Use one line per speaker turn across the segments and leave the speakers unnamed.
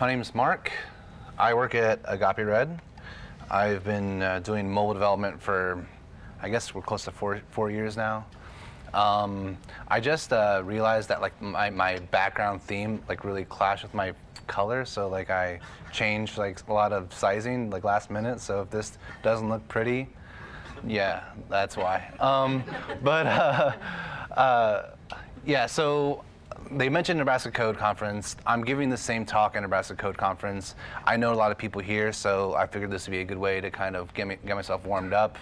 My name is Mark. I work at Agape Red. I've been uh, doing mobile development for, I guess we're close to four, four years now. Um, I just uh, realized that like my, my background theme like really clashed with my color, so like I changed like a lot of sizing like last minute. So if this doesn't look pretty, yeah, that's why. Um, but uh, uh, yeah, so they mentioned Nebraska Code Conference. I'm giving the same talk at Nebraska Code Conference. I know a lot of people here, so I figured this would be a good way to kind of get, me, get myself warmed up.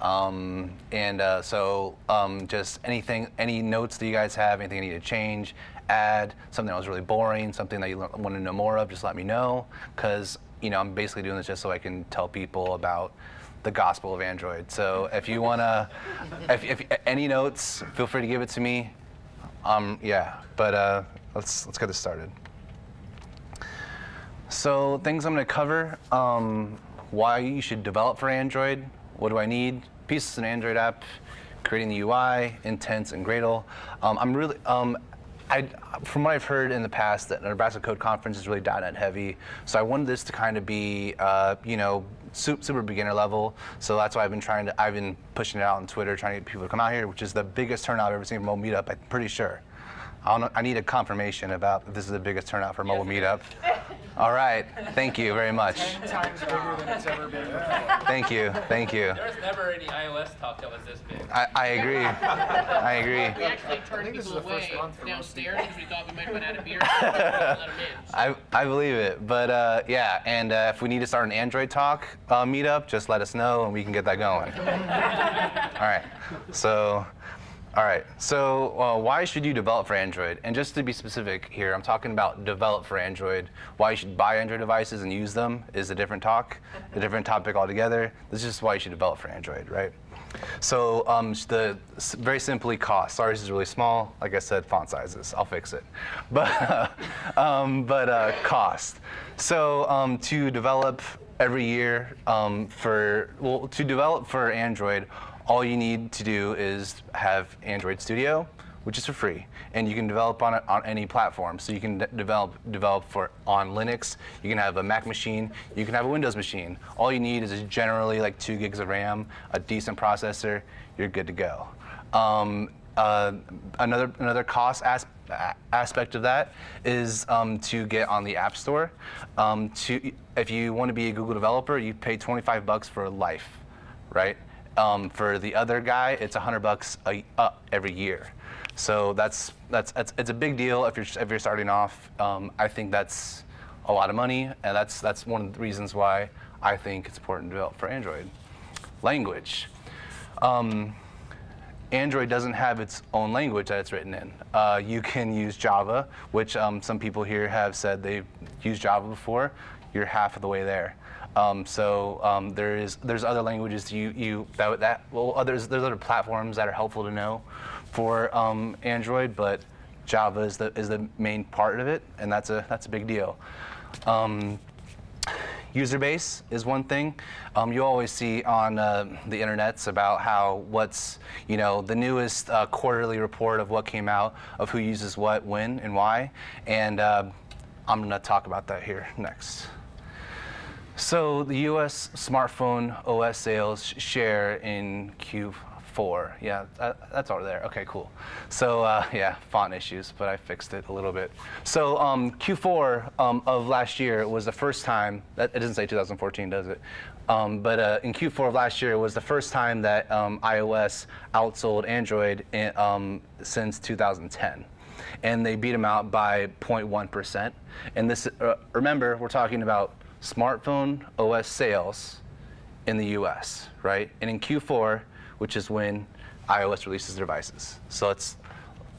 Um, and uh, so um, just anything, any notes that you guys have, anything you need to change, add, something that was really boring, something that you want to know more of, just let me know. Because you know, I'm basically doing this just so I can tell people about the gospel of Android. So if you want to, if, if, any notes, feel free to give it to me. Um, yeah, but uh, let's let's get this started. So things I'm going to cover: um, why you should develop for Android. What do I need? Pieces an Android app, creating the UI, intents, and Gradle. Um, I'm really um, I, from what I've heard in the past, that Nebraska Code Conference is really .NET heavy. So I wanted this to kind of be, uh, you know, super, beginner level. So that's why I've been trying to, I've been pushing it out on Twitter, trying to get people to come out here, which is the biggest turnout I've ever seen for mobile meetup. I'm pretty sure. I, know, I need a confirmation about if this is the biggest turnout for a mobile meetup. All right, thank you very much.
Ten times bigger than it's ever been.
Thank you, thank you.
There was never any iOS talk that was this big.
I, I agree. I agree.
We actually turned people
is the first
away
month for most
downstairs because we thought we might run out of beer. let them in.
I, I believe it, but uh, yeah, and uh, if we need to start an Android talk uh, meetup, just let us know and we can get that going. All right, so, all right, so uh, why should you develop for Android? And just to be specific here, I'm talking about develop for Android. Why you should buy Android devices and use them is a different talk, a different topic altogether. This is just why you should develop for Android, right? So um, the very simply cost. Sorry, this is really small. Like I said, font sizes. I'll fix it. But um, but uh, cost. So um, to develop every year um, for well to develop for Android, all you need to do is have Android Studio, which is for free, and you can develop on it on any platform. So you can de develop develop for on Linux. You can have a Mac machine. You can have a Windows machine. All you need is generally like two gigs of RAM, a decent processor. You're good to go. Um, uh, another another cost as aspect of that is um, to get on the App Store. Um, to if you want to be a Google developer, you pay 25 bucks for life, right? Um, for the other guy, it's 100 bucks a, uh, every year. So that's, that's, that's, it's a big deal if you're, if you're starting off. Um, I think that's a lot of money, and that's, that's one of the reasons why I think it's important to develop for Android. Language. Um, Android doesn't have its own language that it's written in. Uh, you can use Java, which um, some people here have said they've used Java before. You're half of the way there. Um, so um, there is there's other languages you you that that well others there's other platforms that are helpful to know for um, Android, but Java is the is the main part of it, and that's a that's a big deal. Um, user base is one thing. Um, you always see on uh, the internets about how what's you know the newest uh, quarterly report of what came out of who uses what, when, and why, and uh, I'm to talk about that here next. So the U.S. smartphone OS sales share in Q4. Yeah, that, that's over there. Okay, cool. So uh, yeah, font issues, but I fixed it a little bit. So um, Q4 um, of last year was the first time, that, it doesn't say 2014, does it? Um, but uh, in Q4 of last year, it was the first time that um, iOS outsold Android in, um, since 2010 and they beat them out by 0.1%. And this, uh, remember, we're talking about smartphone OS sales in the US, right? And in Q4, which is when iOS releases their devices. So it's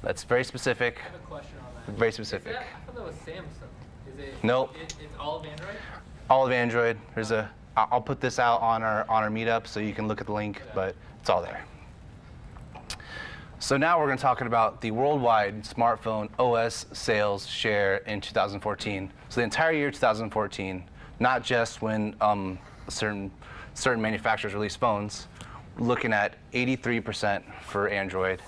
that's very specific.
I have a question on that.
Very specific.
Is that, I thought that was Samsung. Is it?
Nope.
It, it's all of Android.
All of Android. There's a. I'll put this out on our on our meetup so you can look at the link, but it's all there. So now we're going to talk about the worldwide smartphone OS sales share in 2014. So the entire year 2014, not just when um, certain certain manufacturers release phones. Looking at 83% for Android,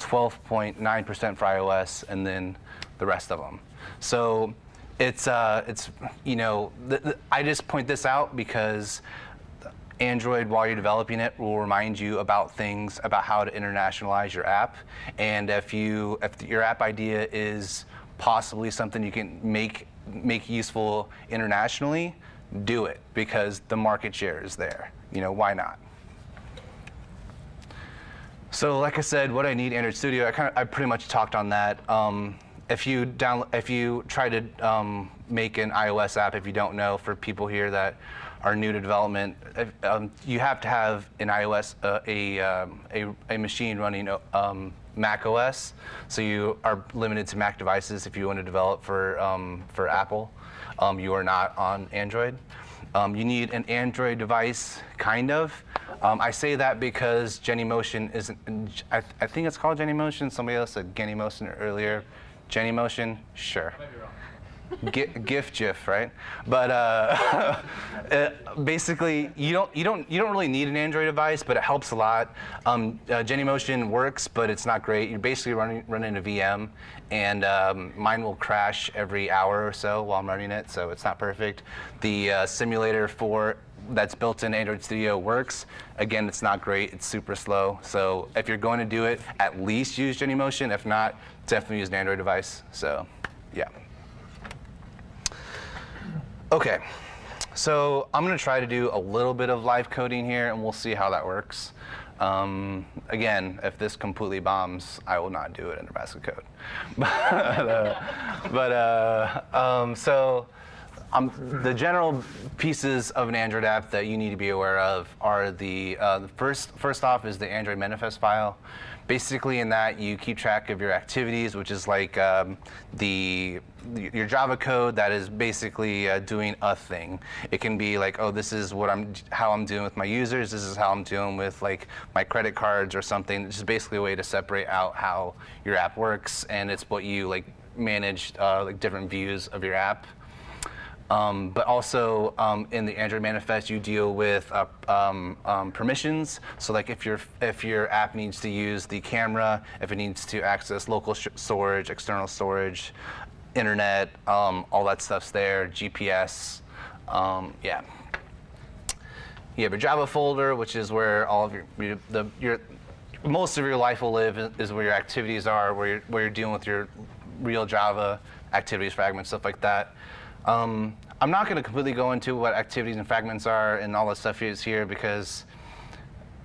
12.9% for iOS, and then the rest of them. So it's uh, it's you know I just point this out because Android, while you're developing it, will remind you about things about how to internationalize your app. And if you if your app idea is possibly something you can make make useful internationally, do it because the market share is there. You know why not? So, like I said, what I need Android Studio, I kind of I pretty much talked on that. Um, if you down if you try to um, make an iOS app, if you don't know, for people here that are new to development, if, um, you have to have an iOS uh, a, um, a a machine running um, Mac OS. So you are limited to Mac devices if you want to develop for um, for Apple. Um, you are not on Android. Um, you need an Android device, kind of. Um, I say that because Genymotion isn't, I, th- I think it's called Genymotion. Somebody else said Genymotion earlier. Genymotion, sure. GIF, GIF, right? But uh, uh, basically, you don't you don't you don't really need an Android device, but it helps a lot. Um, uh, Genymotion works, but it's not great. You're basically running running a VM, and um, mine will crash every hour or so while I'm running it, so it's not perfect. The uh, simulator for that's built in Android Studio works. Again, it's not great. It's super slow. So if you're going to do it, at least use Genymotion. If not, definitely use an Android device. So, yeah. Okay, so I'm gonna try to do a little bit of live coding here and we'll see how that works. Um, again, if this completely bombs, I will not do it in Nebraska code. but uh, but uh, um, so um, the general pieces of an Android app that you need to be aware of are the, uh, the first first off is the Android manifest file. Basically, in that you keep track of your activities, which is like um, the your Java code that is basically uh, doing a thing. It can be like, oh, this is what I'm, how I'm doing with my users. This is how I'm doing with like my credit cards or something. It's just basically a way to separate out how your app works, and it's what you like manage uh, like different views of your app. Um, but also um, in the Android manifest, you deal with uh, um, um, permissions. So like if your if your app needs to use the camera, if it needs to access local storage, external storage, internet, um, all that stuff's there. GPS, um, yeah. You have your Java folder, which is where all of your, your the your most of your life will live is where your activities are, where you're, where you're dealing with your real Java activities fragments, stuff like that. Um, I'm not going to completely go into what activities and fragments are and all the stuff is here because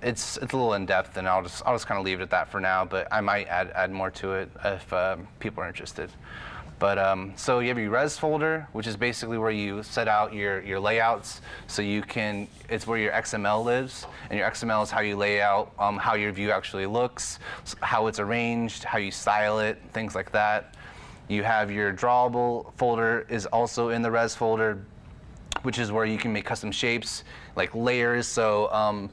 it's it's a little in depth, and I'll just I'll just kind of leave it at that for now. But I might add add more to it if um, people are interested. But um, so you have your res folder, which is basically where you set out your, your layouts. So you can, it's where your XML lives. And your XML is how you lay out um, how your view actually looks, how it's arranged, how you style it, things like that. You have your drawable folder is also in the res folder, which is where you can make custom shapes, like layers. So um,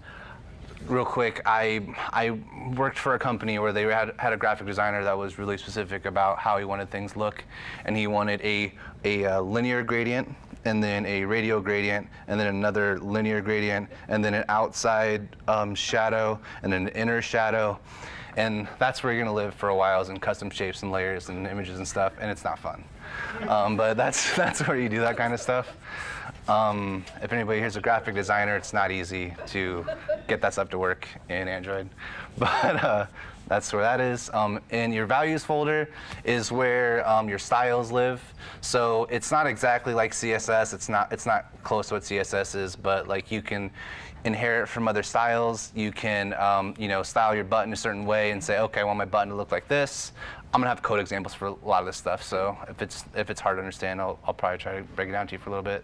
real quick, I I worked for a company where they had had a graphic designer that was really specific about how he wanted things look, and he wanted a a uh, linear gradient and then a radial gradient, and then another linear gradient, and then an outside um, shadow, and an inner shadow. And that's where you're gonna live for a while is in custom shapes and layers and images and stuff, and it's not fun. Um, but that's, that's where you do that kind of stuff. Um, if anybody here's a graphic designer, it's not easy to get that stuff to work in Android. But uh, that's where that is. Um, in your values folder is where um, your styles live. So it's not exactly like CSS. It's not. It's not close to what CSS is, but like you can inherit from other styles. You can, um, you know, style your button a certain way and say, okay, I want my button to look like this. I'm gonna have code examples for a lot of this stuff. So if it's if it's hard to understand, I'll, I'll probably try to break it down to you for a little bit.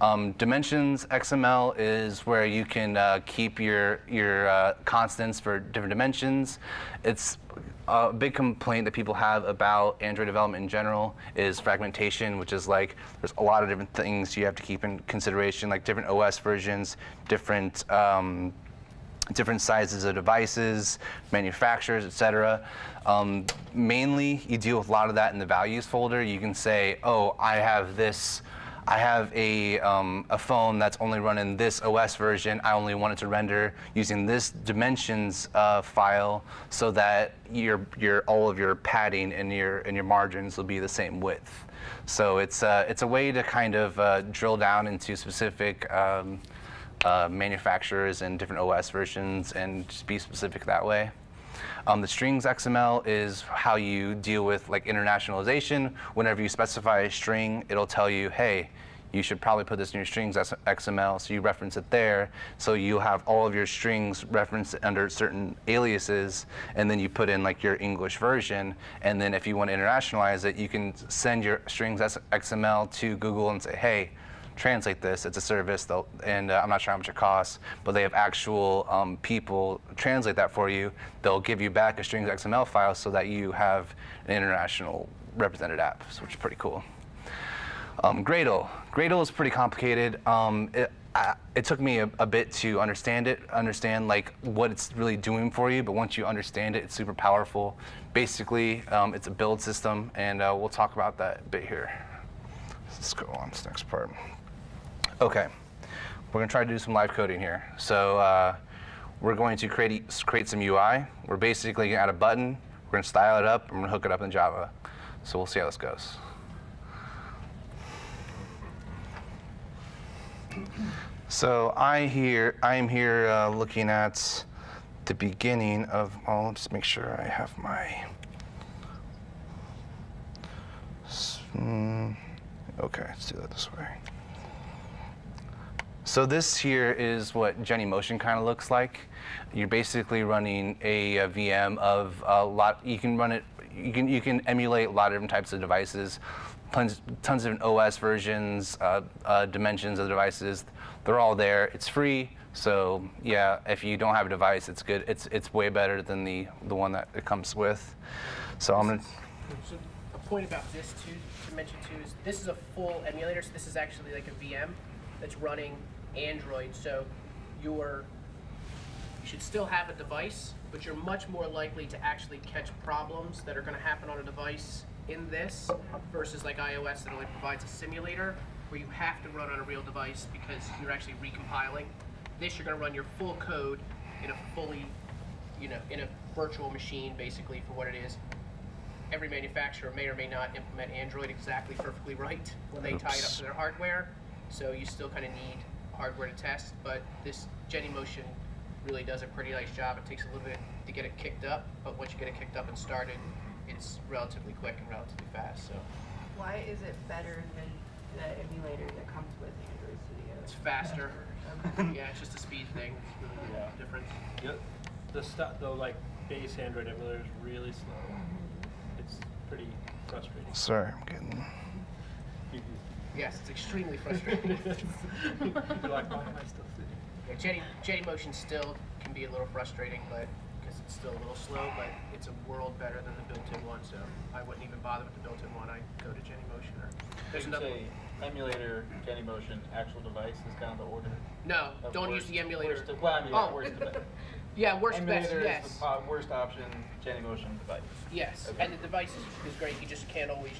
Um, dimensions XML is where you can uh, keep your your uh, constants for different dimensions. It's a big complaint that people have about Android development in general is fragmentation, which is like there's a lot of different things you have to keep in consideration, like different OS versions, different um, different sizes of devices, manufacturers, et cetera. Um, mainly, you deal with a lot of that in the values folder. You can say, oh, I have this I have a, um, a phone that's only running this OS version. I only want it to render using this dimensions uh, file so that your, your, all of your padding and your, and your margins will be the same width. So it's, uh, it's a way to kind of uh, drill down into specific um, uh, manufacturers and different OS versions and just be specific that way. Um, the strings XML is how you deal with like internationalization. Whenever you specify a string, it'll tell you, hey, you should probably put this in your strings XML, so you reference it there. So you have all of your strings referenced under certain aliases, and then you put in like your English version. And then if you want to internationalize it, you can send your strings XML to Google and say, hey, translate this. It's a service, and uh, I'm not sure how much it costs, but they have actual um, people translate that for you. They'll give you back a strings XML file so that you have an international represented app, which is pretty cool. Um, Gradle. Gradle is pretty complicated. Um, it, I, it took me a, a, bit to understand it, understand like what it's really doing for you. But once you understand it, it's super powerful. Basically, um, it's a build system, and uh, we'll talk about that a bit here. Let's go on to the next part. Okay, we're gonna try to do some live coding here. So uh, we're going to create create some UI. We're basically gonna add a button. We're gonna style it up. we're gonna hook it up in Java. So we'll see how this goes. So I here, I am here uh, looking at the beginning of, well, let's make sure I have my, mm, okay, let's do that this way. So this here is what Genymotion kind of looks like. You're basically running a, a, VM of a lot, you can run it, you can, you can emulate a lot of different types of devices, tons, tons of OS versions, uh, uh, dimensions of the devices. They're all there. It's free. So yeah, if you don't have a device, it's good. It's it's way better than the the one that it comes with. So I'm gonna.
So a point about this too to mention too is this is a full emulator. So this is actually like a VM that's running Android. So you're you should still have a device, but you're much more likely to actually catch problems that are going to happen on a device in this versus like iOS that only provides a simulator where you have to run on a real device because you're actually recompiling. This you're going to run your full code in a fully, you know, in a virtual machine basically for what it is. Every manufacturer may or may not implement Android exactly perfectly right when they tie it up to their hardware. So you still kind of need hardware to test, but this Genymotion really does a pretty nice job. It takes a little bit to get it kicked up, but once you get it kicked up and started, it's relatively quick and relatively fast. So
why is it better than the emulator that comes with Android Studio?
It's faster. yeah, it's just a speed thing. It's really yeah. different.
Yep. The stuff, though, like base Android emulator is really slow. Mm-hmm. It's pretty frustrating.
Sorry, I'm getting.
Yes, it's extremely frustrating.
You're like, why am I still sitting?
Yeah, Genymotion still can be a little frustrating, but because it's still a little slow, but it's a world better than the built-in one, so I wouldn't even bother with the built-in one. I'd go to Genymotion or there's
you
another
say emulator, Genymotion, actual device is kind of the order.
No,
of
don't use the emulator.
worst well, I mean,
Oh.
worst.
Yeah, worst best,
Emulator
yes.
is the po- worst option, Genymotion device.
Yes,
Okay.
and the device is, is great. You just can't always,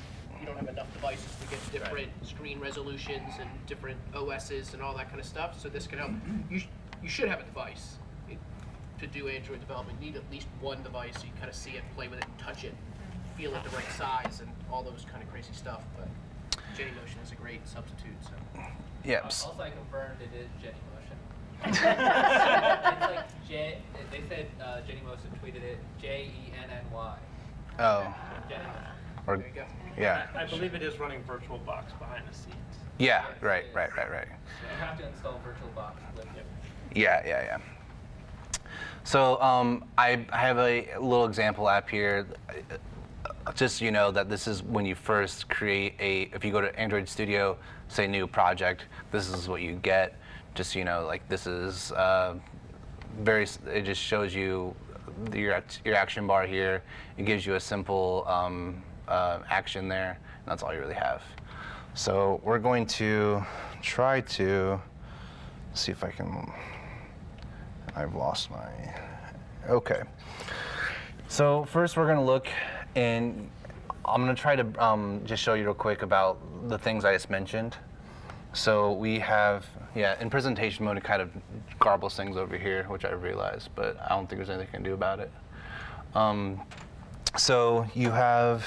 you don't have enough devices to get different screen resolutions and different OSs and all that kind of stuff. So this can help. You sh- you should have a device to do Android development. You need at least one device so you kind of see it, play with it, touch it, feel it the right size, and all those kind of crazy stuff. But Genymotion is a great substitute. So
Yeah.
Also, I confirmed it is Genymotion. it's like J. They said uh, Genymotion tweeted it J E N N Y.
Oh.
Genymotion.
Or
there you go.
yeah.
I, I believe it is running VirtualBox behind the scenes.
Yeah.
Yes,
Right.
it is.
Right. Right. Right.
You have to install VirtualBox with it.
Yeah, yeah, yeah. So um, I, I have a little example app here. Uh, Just so you know that this is when you first create a, if you go to Android Studio, say new project, this is what you get. Just so you know, like this is uh, very, it just shows you your, your action bar here. It gives you a simple um, uh, action there, and that's all you really have. So we're going to try to see if I can I've lost my. Okay. So first, we're gonna look, and I'm gonna try to um, just show you real quick about the things I just mentioned. So we have, yeah, in presentation mode, it kind of garbles things over here, which I realize, but I don't think there's anything I can do about it. Um, so you have.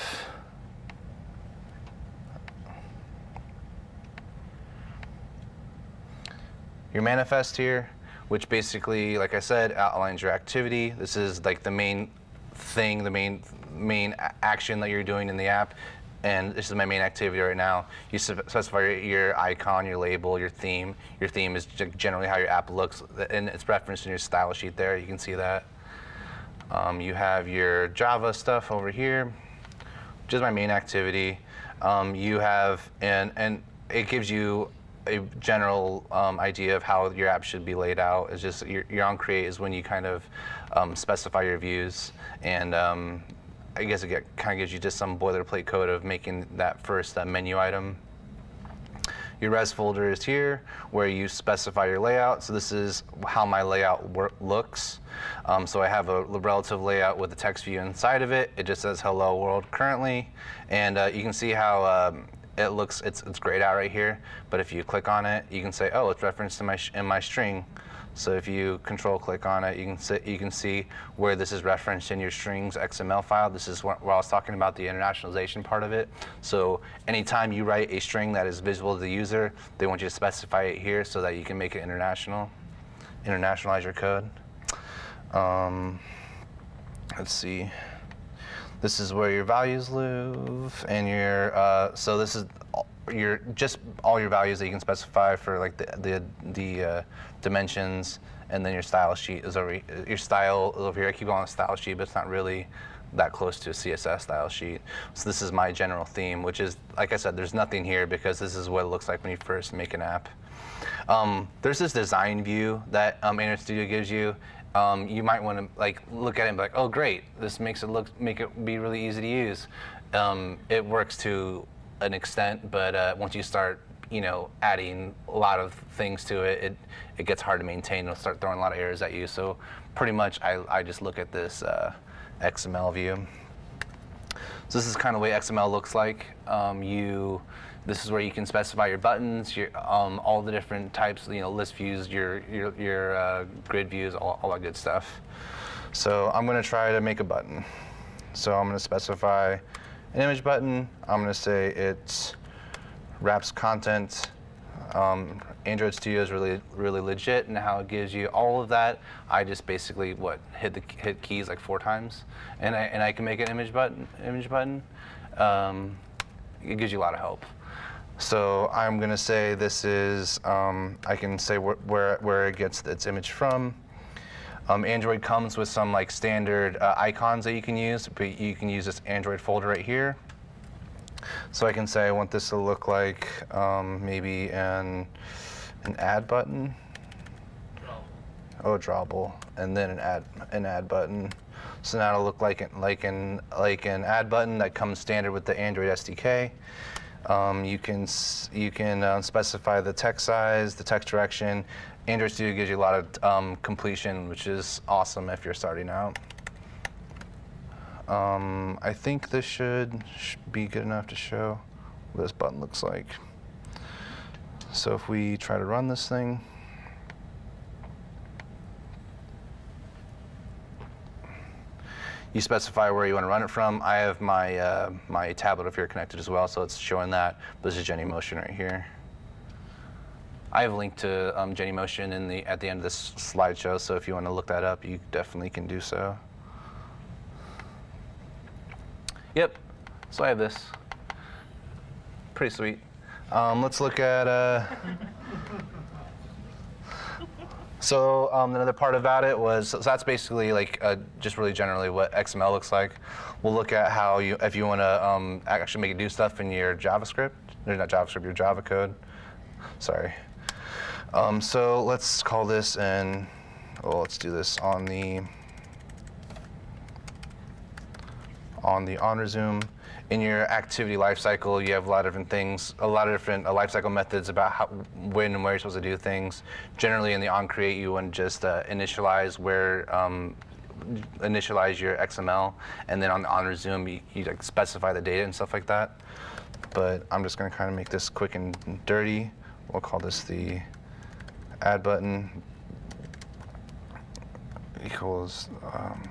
Your manifest here, which basically, like I said, outlines your activity. This is like the main thing, the main main action that you're doing in the app. And this is my main activity right now. You specify your, icon, your label, your theme. Your theme is generally how your app looks, and it's referenced in your style sheet there. You can see that. Um, you have your Java stuff over here, which is my main activity. Um, you have, and, and it gives you a general um, idea of how your app should be laid out. It's just your, on create is when you kind of um, specify your views, and um, I guess it get, kind of gives you just some boilerplate code of making that first uh, menu item. Your res folder is here where you specify your layout. So this is how my layout wor- looks. Um, so I have a relative layout with the text view inside of it. It just says hello world currently. And uh, you can see how um, it looks, it's, it's grayed out right here. But if you click on it, you can say, oh, it's referenced in my, in my string. So if you control click on it, you can see, you can see where this is referenced in your strings XML file. This is where, where I was talking about the internationalization part of it. So anytime you write a string that is visible to the user, they want you to specify it here so that you can make it international, internationalize your code. Um, let's see. This is where your values live, and your uh, so this is your just all your values that you can specify for like the the the uh, dimensions, and then your style sheet is over your style over here. I keep calling it style sheet, but it's not really that close to a CSS style sheet. So this is my general theme, which is like I said, there's nothing here because this is what it looks like when you first make an app. Um, there's this design view that um, Android Studio gives you. Um, you might want to like look at it and be like, oh great, this makes it look make it be really easy to use. Um, it works to an extent, but uh, once you start, you know, adding a lot of things to it, it it gets hard to maintain. It'll start throwing a lot of errors at you. So pretty much, I I just look at this uh, XML view. So this is kind of the way XML looks like. Um, you, this is where you can specify your buttons, your, um, all the different types, you know, list views, your your, your uh, grid views, all, all that good stuff. So I'm going to try to make a button. So I'm going to specify an image button. I'm going to say it wraps content. Um, Android Studio is really really legit and how it gives you all of that. I just basically what hit the hit keys like four times, and I and I can make an image button image button. Um, it gives you a lot of help. So I'm gonna say this is um, I can say wh- where where it gets its image from. Um, Android comes with some like standard uh, icons that you can use, but you can use this Android folder right here. So I can say I want this to look like um, maybe an an add button. Oh, drawable, and then an add an add button. So now it'll look like an, like an like an add button that comes standard with the Android SDK. Um, you can you can uh, specify the text size, the text direction. Android Studio gives you a lot of um, completion, which is awesome if you're starting out. Um, I think this should, sh be good enough to show what this button looks like. So if we try to run this thing, you specify where you want to run it from. I have my uh, my tablet up here connected as well, so it's showing that. This is Genymotion right here. I have a link to um, Genymotion in the at the end of this slideshow, so if you want to look that up, you definitely can do so. Yep. So I have this. Pretty sweet. Um, let's look at. Uh, so um, another part about it was so that's basically like uh, just really generally what XML looks like. We'll look at how you if you want to um, actually make it do stuff in your JavaScript. There's not JavaScript, your Java code. Sorry. Um, so let's call this and well, let's do this on the on the on resume. In your activity lifecycle, you have a lot of different things, a lot of different uh, lifecycle methods about how, when and where you're supposed to do things. Generally, in the on create, you want to just uh, initialize where um, initialize your XML, and then on the on resume, you, you like specify the data and stuff like that. But I'm just going to kind of make this quick and dirty. We'll call this the add button equals. Um,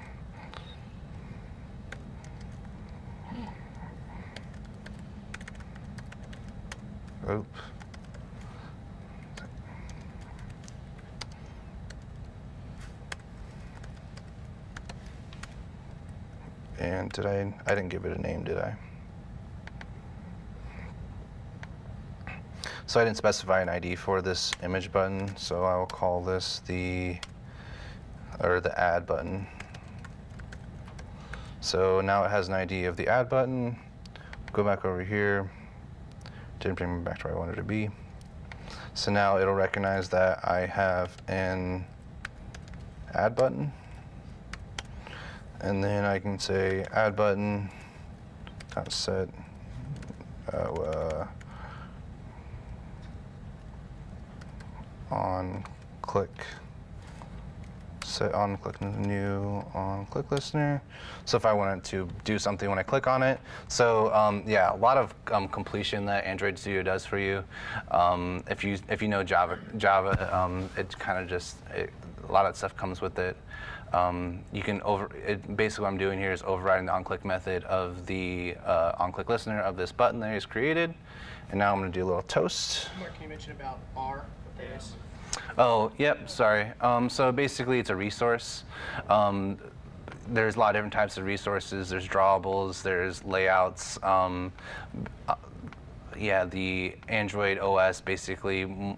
Oops. And did I, I didn't give it a name, did I? So I didn't specify an ID for this image button, so I'll call this the, or the add button. So now it has an ID of the add button. Go back over here. Didn't bring me back to where I wanted to be. So now it'll recognize that I have an add button. And then I can say add button, dot set, uh, uh, on click, set on click new on click listener. So if I wanted to do something when I click on it. So um, yeah, a lot of um, completion that Android Studio does for you. Um, if you if you know Java, Java, um, it kind of just it, a lot of stuff comes with it. Um, you can over it, basically what I'm doing here is overriding the on-click method of the uh, on-click listener of this button that is created. And now I'm going to do a little toast.
Mark, can you mention about R, what that is?
Oh, yep, sorry. Um, so basically, it's a resource. Um, there's a lot of different types of resources. There's drawables, there's layouts. Um, uh, yeah, the Android OS basically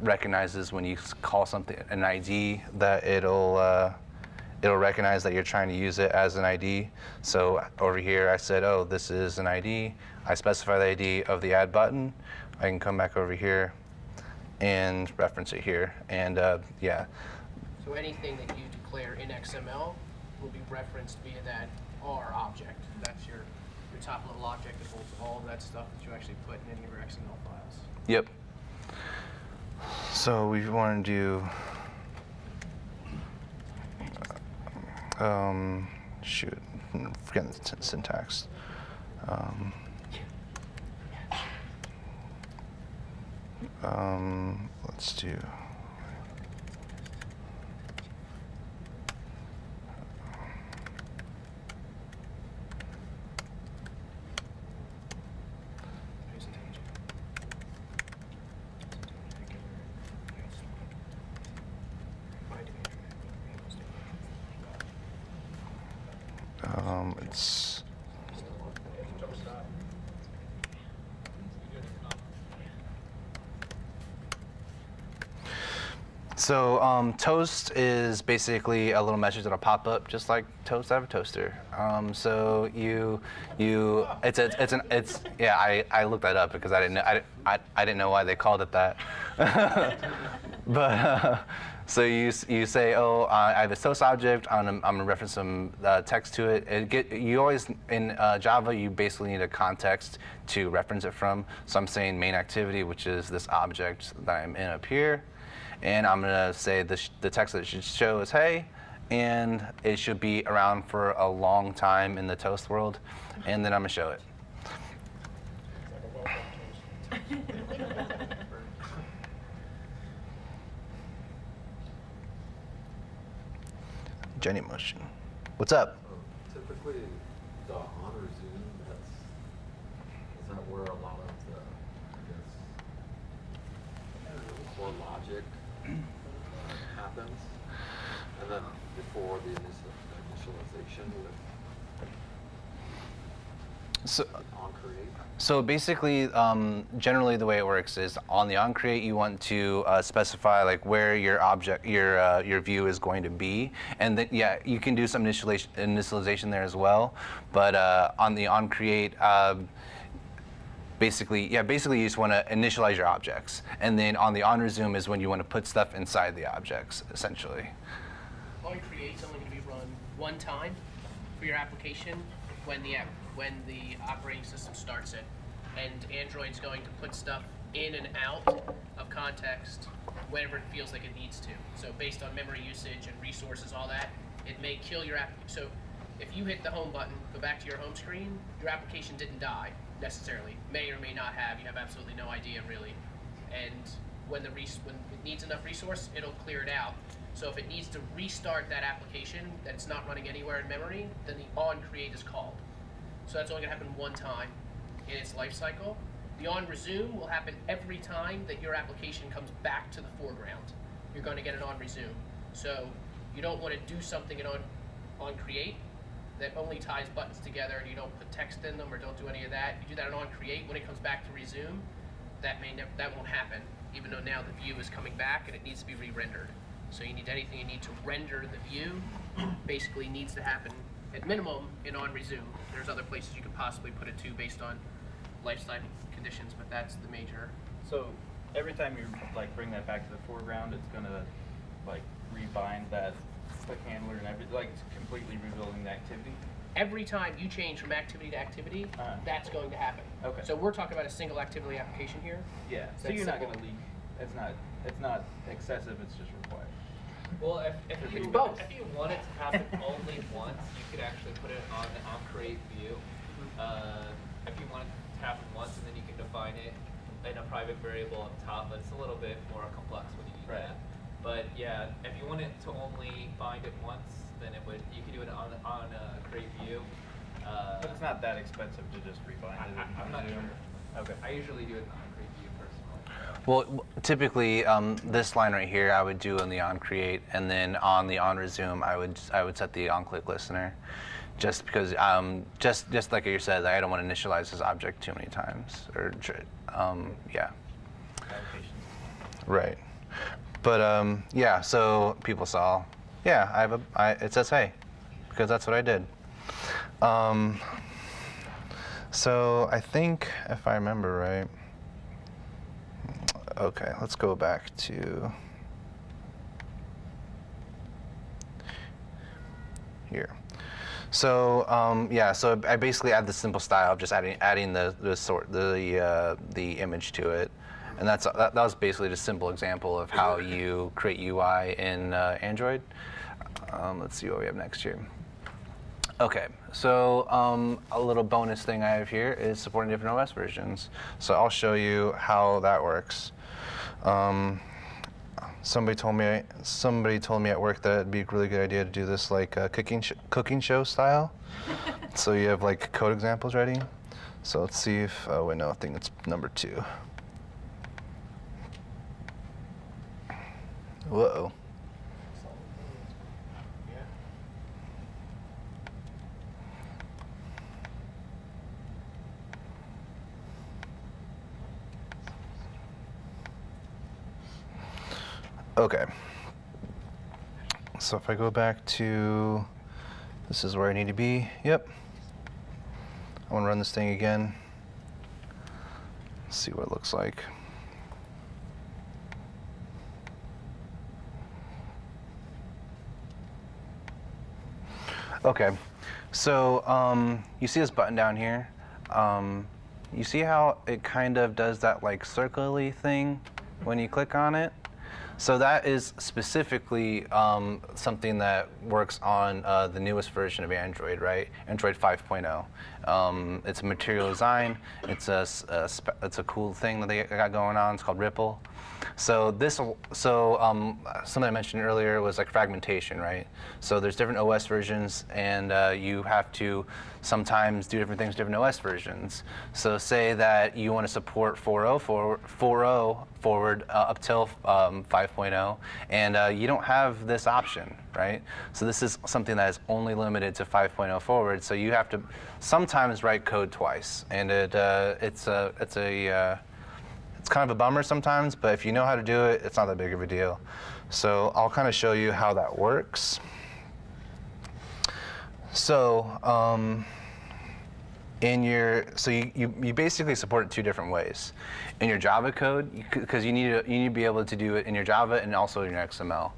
recognizes when you call something an ID that it'll uh, it'll recognize that you're trying to use it as an ID. So over here, I said, oh, this is an ID. I specify the ID of the add button. I can come back over here and reference it here. And uh, yeah,
So anything that you declare in XML will be referenced via that R object. That's your, your top level object that holds all of that stuff that you actually put in any of your XML files.
yep. So we want to do, um, shoot, forgetting the syntax. Um, um, let's do. Um, it's so um, toast is basically a little message that'll pop up just like toast out of a toaster. Um, so you you it's a, it's an it's yeah I, I looked that up because I didn't know I, I, I didn't know why they called it that. but uh, so you you say oh I have a toast object I'm gonna, I'm gonna reference some uh, text to it. it get, you always in uh, Java you basically need a context to reference it from. So I'm saying main activity which is this object that I'm in up here, and I'm gonna say the sh- the text that it should show is hey, and it should be around for a long time in the toast world, and then I'm gonna show it. Genymotion. What's up?
Oh, typically, the on resume, that's, is that where a lot of the, I guess, core logic happens? And then before the initialization with
So? So basically, um, generally the way it works is on the onCreate you want to uh, specify like where your object, your uh, your view is going to be, and then yeah, you can do some initialization, initialization there as well. But uh, on the onCreate, um, basically, yeah, basically you just want to initialize your objects, and then on the on resume is when you want to put stuff inside the objects, essentially.
On create is only going to be run one time for your application when the app, when the operating system starts it, and Android's going to put stuff in and out of context whenever it feels like it needs to. So based on memory usage and resources, all that, it may kill your app. So if you hit the home button, go back to your home screen, your application didn't die necessarily. May or may not have. You have absolutely no idea really. And when the res- when it needs enough resource, it'll clear it out. So if it needs to restart that application that's not running anywhere in memory, then the on create is called. So that's only gonna happen one time in its life cycle. The on resume will happen every time that your application comes back to the foreground. You're gonna get an on resume. So you don't wanna do something in on on create that only ties buttons together and you don't put text in them or don't do any of that, you do that on create, when it comes back to resume, that may nev- that won't happen, even though now the view is coming back and it needs to be re-rendered. So you need anything you need to render the view, basically needs to happen at minimum in on resume. There's other places you could possibly put it to based on lifestyle conditions, but that's the major.
So every time you like bring that back to the foreground, it's gonna like rebind that click handler and everything, like it's completely rebuilding the activity?
Every time you change from activity to activity,
Uh-huh.
that's going to happen.
Okay.
So we're talking about a single activity application here.
Yeah, so
That's
you're not gonna leak, it's not, it's not excessive, it's just required.
Well, if, if you
be
both.
if you wanted to happen only once, you could actually put it on the on create view. Uh, if you want it to happen once, and then you can define it in a private variable up top, but it's a little bit more complex when you do
Right.
that. But yeah, if you want it to only bind it once, then it would you could do it on on uh, create view. Uh,
But it's not that expensive to just rebind
I,
it.
I, I'm not sure.
Okay.
I usually do it on create view personally.
Well, typically, um, this line right here, I would do on the on create, and then on the on resume, I would I would set the on click listener, just because um, just just like you said, I don't want to initialize this object too many times, or um, yeah, right. But um, yeah, so people saw, yeah, I have a I, it says hey, because that's what I did. Um, so I think if I remember right. Okay, let's go back to here. So um, yeah, so I basically add the simple style of just adding adding the the sort the uh, the image to it, and that's that, that was basically just a simple example of how you create UI in uh, Android. Um, let's see what we have next here. Okay, so um, a little bonus thing I have here is supporting different OS versions. So I'll show you how that works. Um, somebody told me somebody told me at work that it'd be a really good idea to do this like uh, cooking sh- cooking show style. so you have like code examples ready. So let's see if oh wait no I think it's number two. Whoa. Okay. So if I go back to, this is where I need to be. Yep. I want to run this thing again. See what it looks like. Okay. So um, you see this button down here? Um, you see how it kind of does that like circly thing when you click on it? So that is specifically um, something that works on uh, the newest version of Android, right? Android 5.0. Um, it's a material design. It's a, a it's a cool thing that they got going on. It's called Ripple. So this, so um, something I mentioned earlier was like fragmentation, right? So there's different OS versions, and uh, you have to sometimes do different things with different OS versions. So say that you want to support 4.0 for 4.0 forward uh, up till um, 5.0, and uh, you don't have this option, right? So this is something that is only limited to 5.0 forward. So you have to sometimes write code twice, and it uh, it's a it's a uh, it's kind of a bummer sometimes, but if you know how to do it, it's not that big of a deal. So I'll kind of show you how that works. So um, in your, so you, you, you basically support it two different ways. In your Java code, because you, need to, you need to be able to do it in your Java and also in your XML.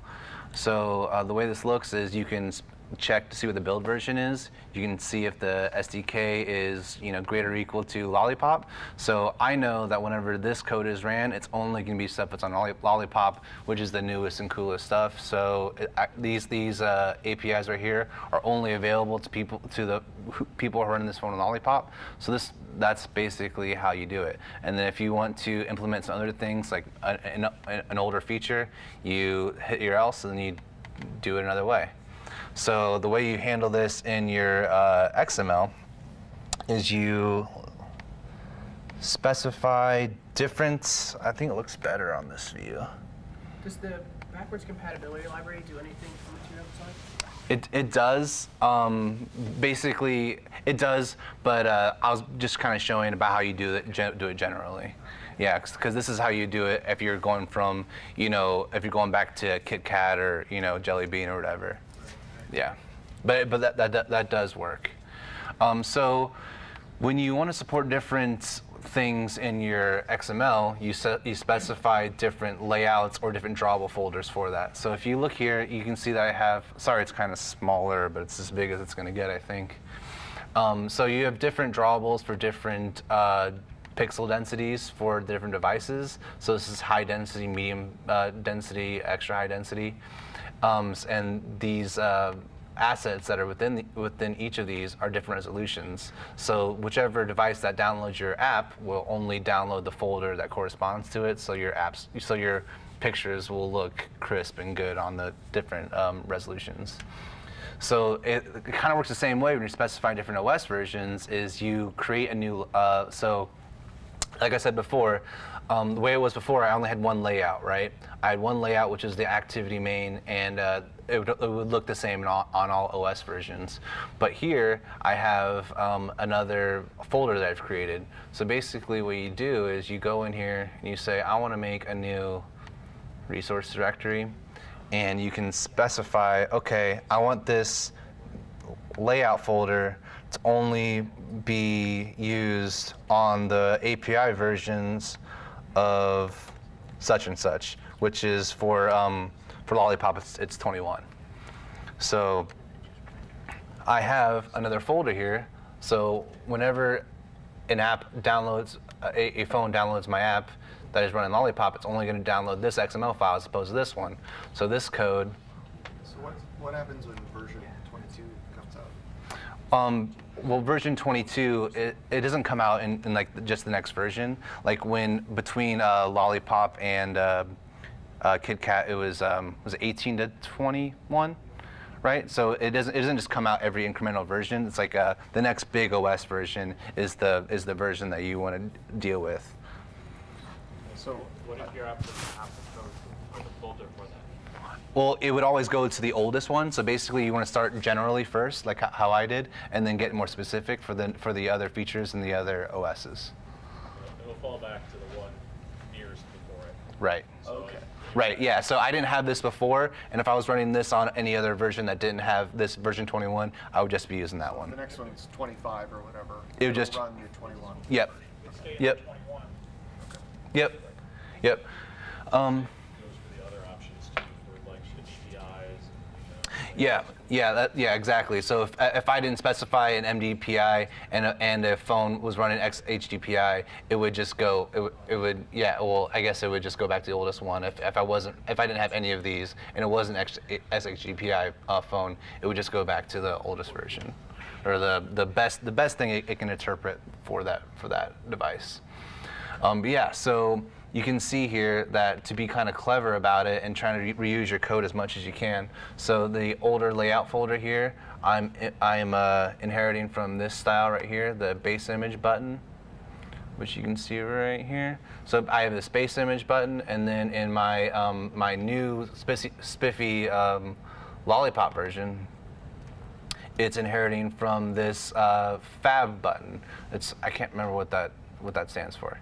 So uh, the way this looks is you can check to see what the build version is. You can see if the SDK is you know greater or equal to Lollipop. So I know that whenever this code is ran, it's only going to be stuff that's on Lollipop, which is the newest and coolest stuff. So it, these these uh, APIs right here are only available to people to the who- people who are running this phone on Lollipop. So this that's basically how you do it. And then if you want to implement some other things like a, an, an older feature, you hit your else and then you do it another way. So the way you handle this in your uh, XML is you specify difference. I think it looks better on this view.
Does the backwards compatibility library do anything from the material design?
It, it does. Um, basically, it does, but uh, I was just kind of showing about how you do it, do it generally. Yeah, because this is how you do it if you're going from, you know, if you're going back to KitKat or, you know, Jelly Bean or whatever. Yeah, but, but that, that, that, does work. Um, so when you want to support different things in your XML, you, you specify different layouts or different drawable folders for that. So if you look here, you can see that I have, sorry, it's kind of smaller, but it's as big as it's going to get, I think. Um, so you have different drawables for different uh, pixel densities for different devices. So this is high density, medium uh, density, extra high density. Um, s- and these uh, assets that are within, the, within each of these are different resolutions. So whichever device that downloads your app will only download the folder that corresponds to it. So your apps, so your pictures will look crisp and good on the different um, resolutions. So it, it kind of works the same way when you're specifying different OS versions. Is you create a new uh, so like I said before, um, the way it was before, I only had one layout, right? I had one layout, which is the activity main, and uh, it, would, it would look the same on all, on all OS versions. But here, I have um, another folder that I've created. So basically, what you do is you go in here and you say, I want to make a new resource directory, and you can specify, okay, I want this layout folder to only be used on the API versions of such and such, which is for um, for Lollipop, it's, it's 21. So I have another folder here. So whenever an app downloads, a, a phone downloads my app that is running Lollipop, it's only going to download this XML file as opposed to this one. So this code
So what, what happens when version 22 comes out?
Um, well, version 22, it, it doesn't come out in, in like just the next version. Like when between uh, Lollipop and uh, uh, it was um, was it 18 to 21, right? So it doesn't it doesn't just come out every incremental version. It's like uh, the next big OS version is the is the version that you want to deal with.
So what if your app doesn't have the code or the folder for that?
Well, it would always go to the oldest one. So basically, you want to start generally first, like how I did, and then get more specific for the for the other features and the other OSs.
It'll fall back to the one nearest before it.
Right.
So
Okay.
Right, yeah. So I didn't have this before, and if I was running this on any other version that didn't have this version 21, I would just be using that one.
The
one.
next one's 25 or whatever.
It would
It'll
just-
run your 21.
Yep.
stay
Yep.
at 21.
Yep. Yep. Um, yeah, yeah, that, yeah, exactly. So if, if I didn't specify an MDPI and a, and a phone was running XHDPI, it would just go. It, would- it would, yeah. Well, I guess it would just go back to the oldest one. If, if I wasn't, if I didn't have any of these and it wasn't X, SHDPI uh, phone, it would just go back to the oldest version, or the the best the best thing it, it can interpret for that for that device. Um, yeah, so you can see here that to be kind of clever about it and trying to re- reuse your code as much as you can. So the older layout folder here, I'm I'm uh, inheriting from this style right here, the base image button, which you can see right here. So I have this base image button, and then in my um, my new spiffy, um, lollipop version, it's inheriting from this uh, fab button. It's I can't remember what that what that stands for,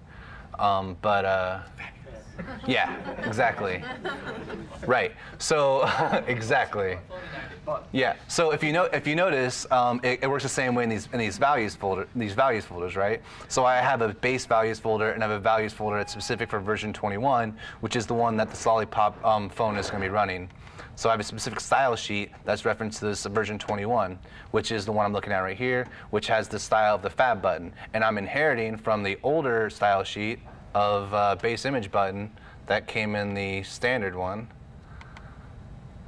um, but uh, yeah, exactly. Right. So exactly. Yeah. So if you know if you notice, um, it, it works the same way in these in these values folder these values folders, right? So I have a base values folder and I have a values folder that's specific for version 21, which is the one that this Lollipop um, phone is going to be running. So I have a specific style sheet that's referenced to this version 21, which is the one I'm looking at right here, which has the style of the fab button. And I'm inheriting from the older style sheet of uh, base image button that came in the standard one.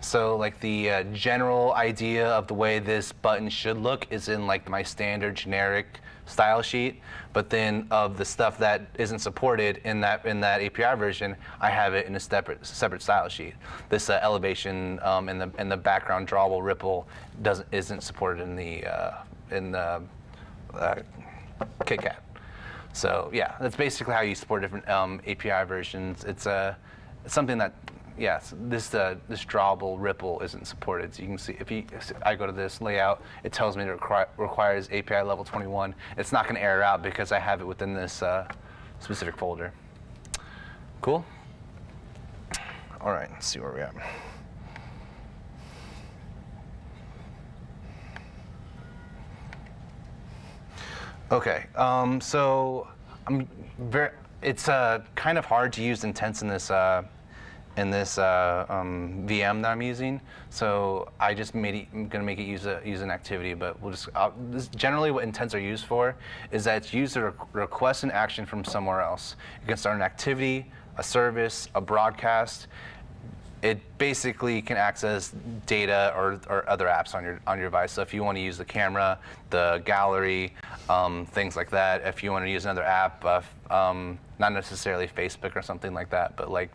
So like the uh, general idea of the way this button should look is in like my standard generic style sheet, but then of the stuff that isn't supported in that in that API version, I have it in a separate separate style sheet. This uh, elevation um, and the and the background drawable ripple doesn't isn't supported in the uh, in the uh, KitKat. So yeah, that's basically how you support different um, API versions. It's uh, it's something that yes, this uh, this drawable ripple isn't supported. So you can see if you, if I go to this layout, it tells me it requi- requires API level 21. It's not going to error out because I have it within this uh, specific folder. Cool. All right, let's see where we're at. Okay, um, so I'm very. It's uh, kind of hard to use intents in this uh, in this uh, um, VM that I'm using. So I just made it, I'm gonna make it use a use an activity, but we'll just uh, generally what intents are used for is that it's used to re- request an action from somewhere else. You can start an activity, a service, a broadcast, it basically can access data or, or other apps on your on your device. So if you want to use the camera, the gallery, um, things like that. If you want to use another app, uh, um, not necessarily Facebook or something like that, but like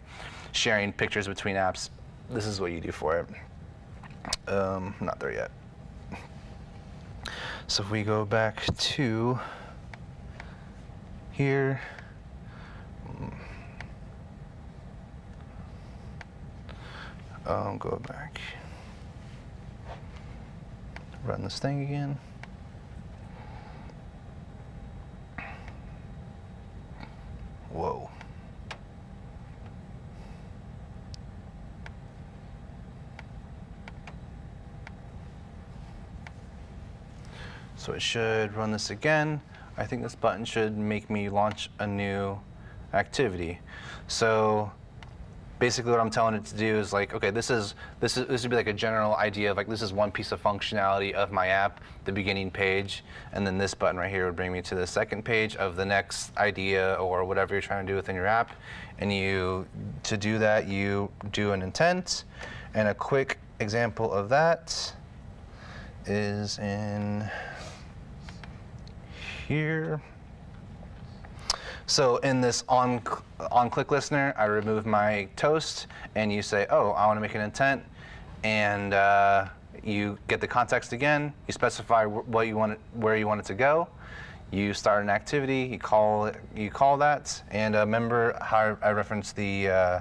sharing pictures between apps, this is what you do for it. Um, not there yet. So if we go back to here. Um, go back. Run this thing again. Whoa. So it should run this again. I think this button should make me launch a new activity. So basically what I'm telling it to do is like, okay, this is this is this would be like a general idea of like this is one piece of functionality of my app, the beginning page, and then this button right here would bring me to the second page of the next idea or whatever you're trying to do within your app. And you to do that you do an intent, and a quick example of that is in here. So in this on on click listener, I remove my toast, and you say, oh, I want to make an intent, and uh, you get the context again. You specify what you want, it, where you want it to go. You start an activity. You call it, you call that, and uh, remember how I referenced the uh,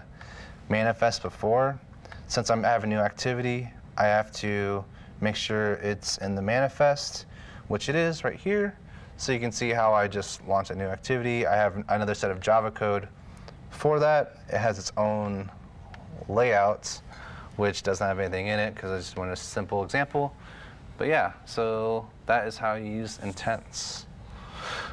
manifest before. Since I'm having a new activity, I have to make sure it's in the manifest, which it is right here. So you can see how I just launched a new activity. I have another set of Java code for that. It has its own layout, which doesn't have anything in it because I just want a simple example. But yeah, so that is how you use intents.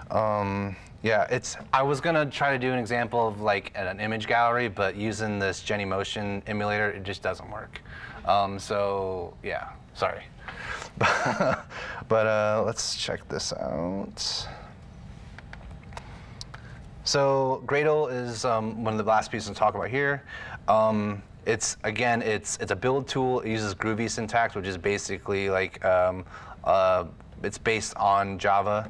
Um, yeah, it's. I was gonna try to do an example of like an image gallery, but using this Genymotion emulator, it just doesn't work. Um, so yeah, sorry. but uh, let's check this out. So Gradle is um, one of the last pieces to talk about here. Um, it's again, it's it's a build tool. It uses Groovy syntax, which is basically like um, uh, it's based on Java.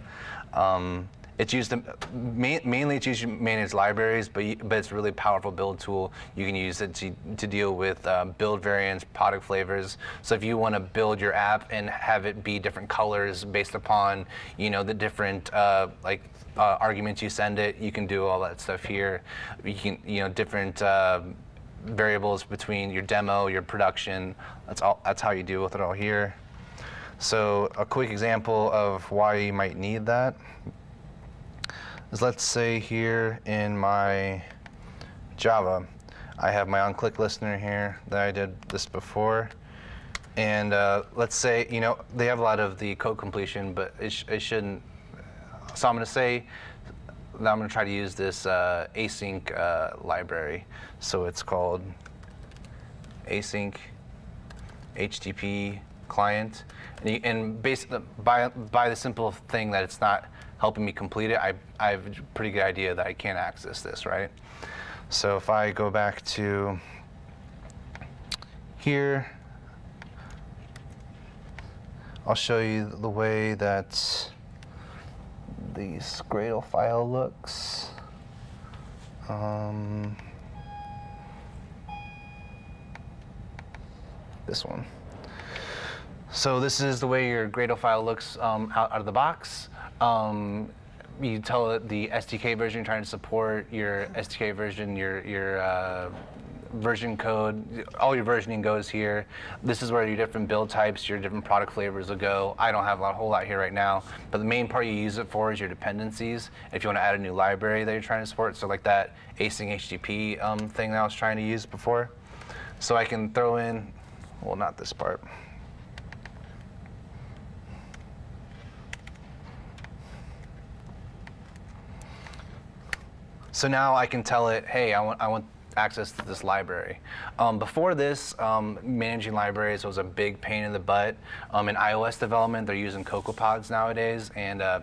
Um, it's used to, ma- mainly it's used to manage libraries, but but it's a really powerful build tool. You can use it to, to deal with um, build variants, product flavors. So if you want to build your app and have it be different colors based upon you know the different uh, like uh, arguments you send it, you can do all that stuff here. You can you know different. Uh, variables between your demo, your production. That's all. That's how you deal with it all here. So a quick example of why you might need that is let's say here in my Java, I have my on-click listener here that I did this before. And uh, let's say, you know, they have a lot of the code completion, but it, sh- it shouldn't. So I'm going to say that I'm going to try to use this uh, async uh, library. So it's called async HTTP client. And, you, and basically, by, by the simple thing that it's not helping me complete it, I, I have a pretty good idea that I can't access this, right? So if I go back to here, I'll show you the way that the Gradle file looks. Um, this one. So this is the way your Gradle file looks um, out, out of the box. Um, you tell it the SDK version you're trying to support, your SDK version, your your uh, version code, all your versioning goes here. This is where your different build types, your different product flavors will go. I don't have a whole lot here right now, but the main part you use it for is your dependencies. If you want to add a new library that you're trying to support, so like that async HTTP um, thing that I was trying to use before. So I can throw in, well, not this part. So now I can tell it, hey, I want, I want access to this library. Um, before this, um, managing libraries was a big pain in the butt. Um, in iOS development, they're using CocoaPods nowadays, and uh,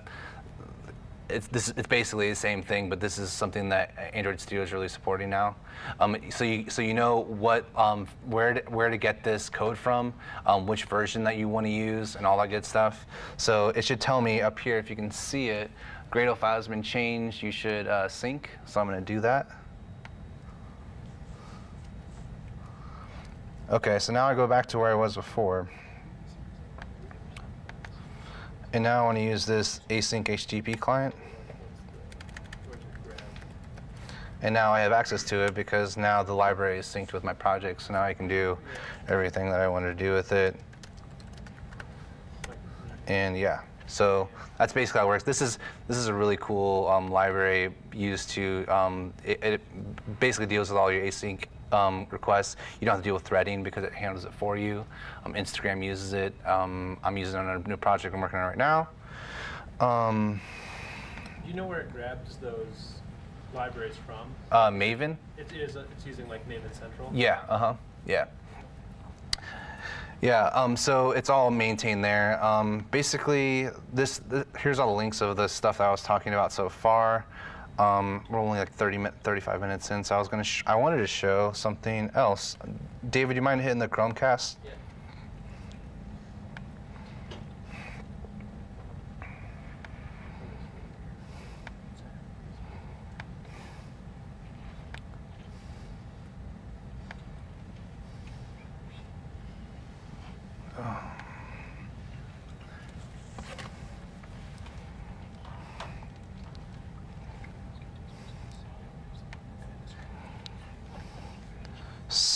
it's, this, it's basically the same thing, but this is something that Android Studio is really supporting now. Um, so, you, so you know what, um, where, to, where to get this code from, um, which version that you want to use, and all that good stuff. So it should tell me up here, if you can see it, Gradle file has been changed, you should uh, sync. So I'm going to do that. Okay, so now I go back to where I was before. And now I want to use this async HTTP client. And now I have access to it because now the library is synced with my project, so now I can do everything that I want to do with it. And yeah, so that's basically how it works. This is this is a really cool um, library used to um, it, it basically deals with all your async um, requests. You don't have to deal with threading because it handles it for you. Um, Instagram uses it. Um, I'm using it on a new project I'm working on right now. Um,
Do you know where it grabs those libraries from?
uh, Maven.
It is, it's using like Maven Central?
Yeah. Uh huh. Yeah. Yeah. Um, so it's all maintained there. Um, basically, this th here's all the links of the stuff that I was talking about so far. Um, we're only like 30 mi 35 minutes in, so I was gonna. I wanted to show something else. David, you mind hitting the Chromecast?
Yeah.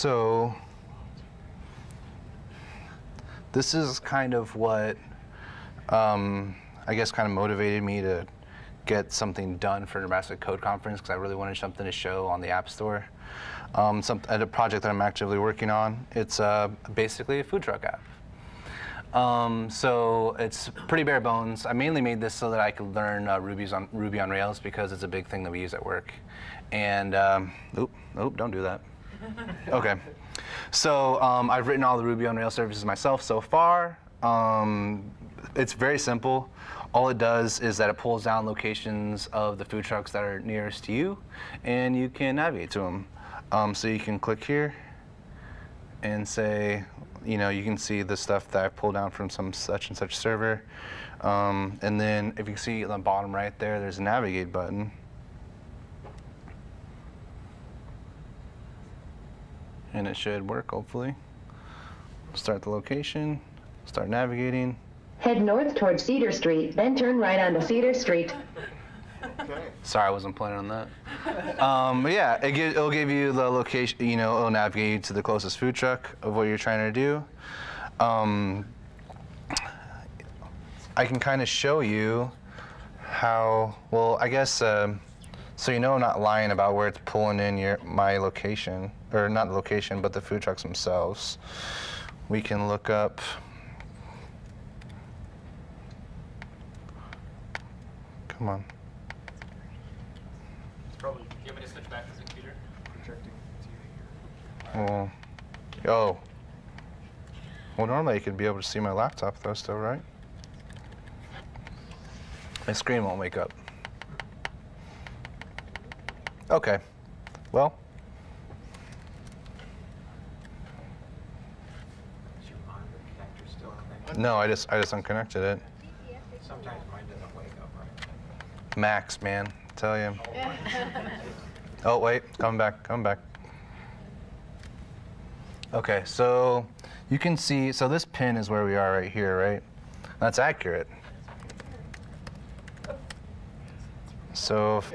So this is kind of what um, I guess kind of motivated me to get something done for Nebraska Code Conference because I really wanted something to show on the App Store. Um, some, at a project that I'm actively working on. It's uh, basically a food truck app. Um, so it's pretty bare bones. I mainly made this so that I could learn uh, Ruby's on, Ruby on Rails because it's a big thing that we use at work. And, um, oop, oop, don't do that. Okay. So um, I've written all the Ruby on Rails services myself so far. Um, it's very simple. All it does is that it pulls down locations of the food trucks that are nearest to you, and you can navigate to them. Um, so you can click here and say, you know, you can see the stuff that I pulled down from some such and such server. Um, and then if you see on the bottom right there, there's a navigate button. And it should work hopefully. Start the location, start navigating.
Head north towards Cedar Street, then turn right onto Cedar Street.
Okay.
Sorry, I wasn't planning on that. um, but yeah, it give, it'll give you the location, you know, it'll navigate you to the closest food truck of what you're trying to do. Um, I can kind of show you how, well, I guess, um, so you know I'm not lying about where it's pulling in your my location, or not the location, but the food trucks themselves. We can look up. Come on.
It's probably
Do you want me to switch back to the computer?
Projecting TV here.
Well, oh. Well, normally you could be able to see my laptop though, still, right? My screen won't wake up. Okay. Well,
Is your monitor connector still connected?
No, I just I just unconnected it.
Sometimes mine doesn't wake up right.
Macs, man, tell you. Oh wait, coming back, coming back. Okay, so you can see, so this pin is where we are right here, right? That's accurate. So, if,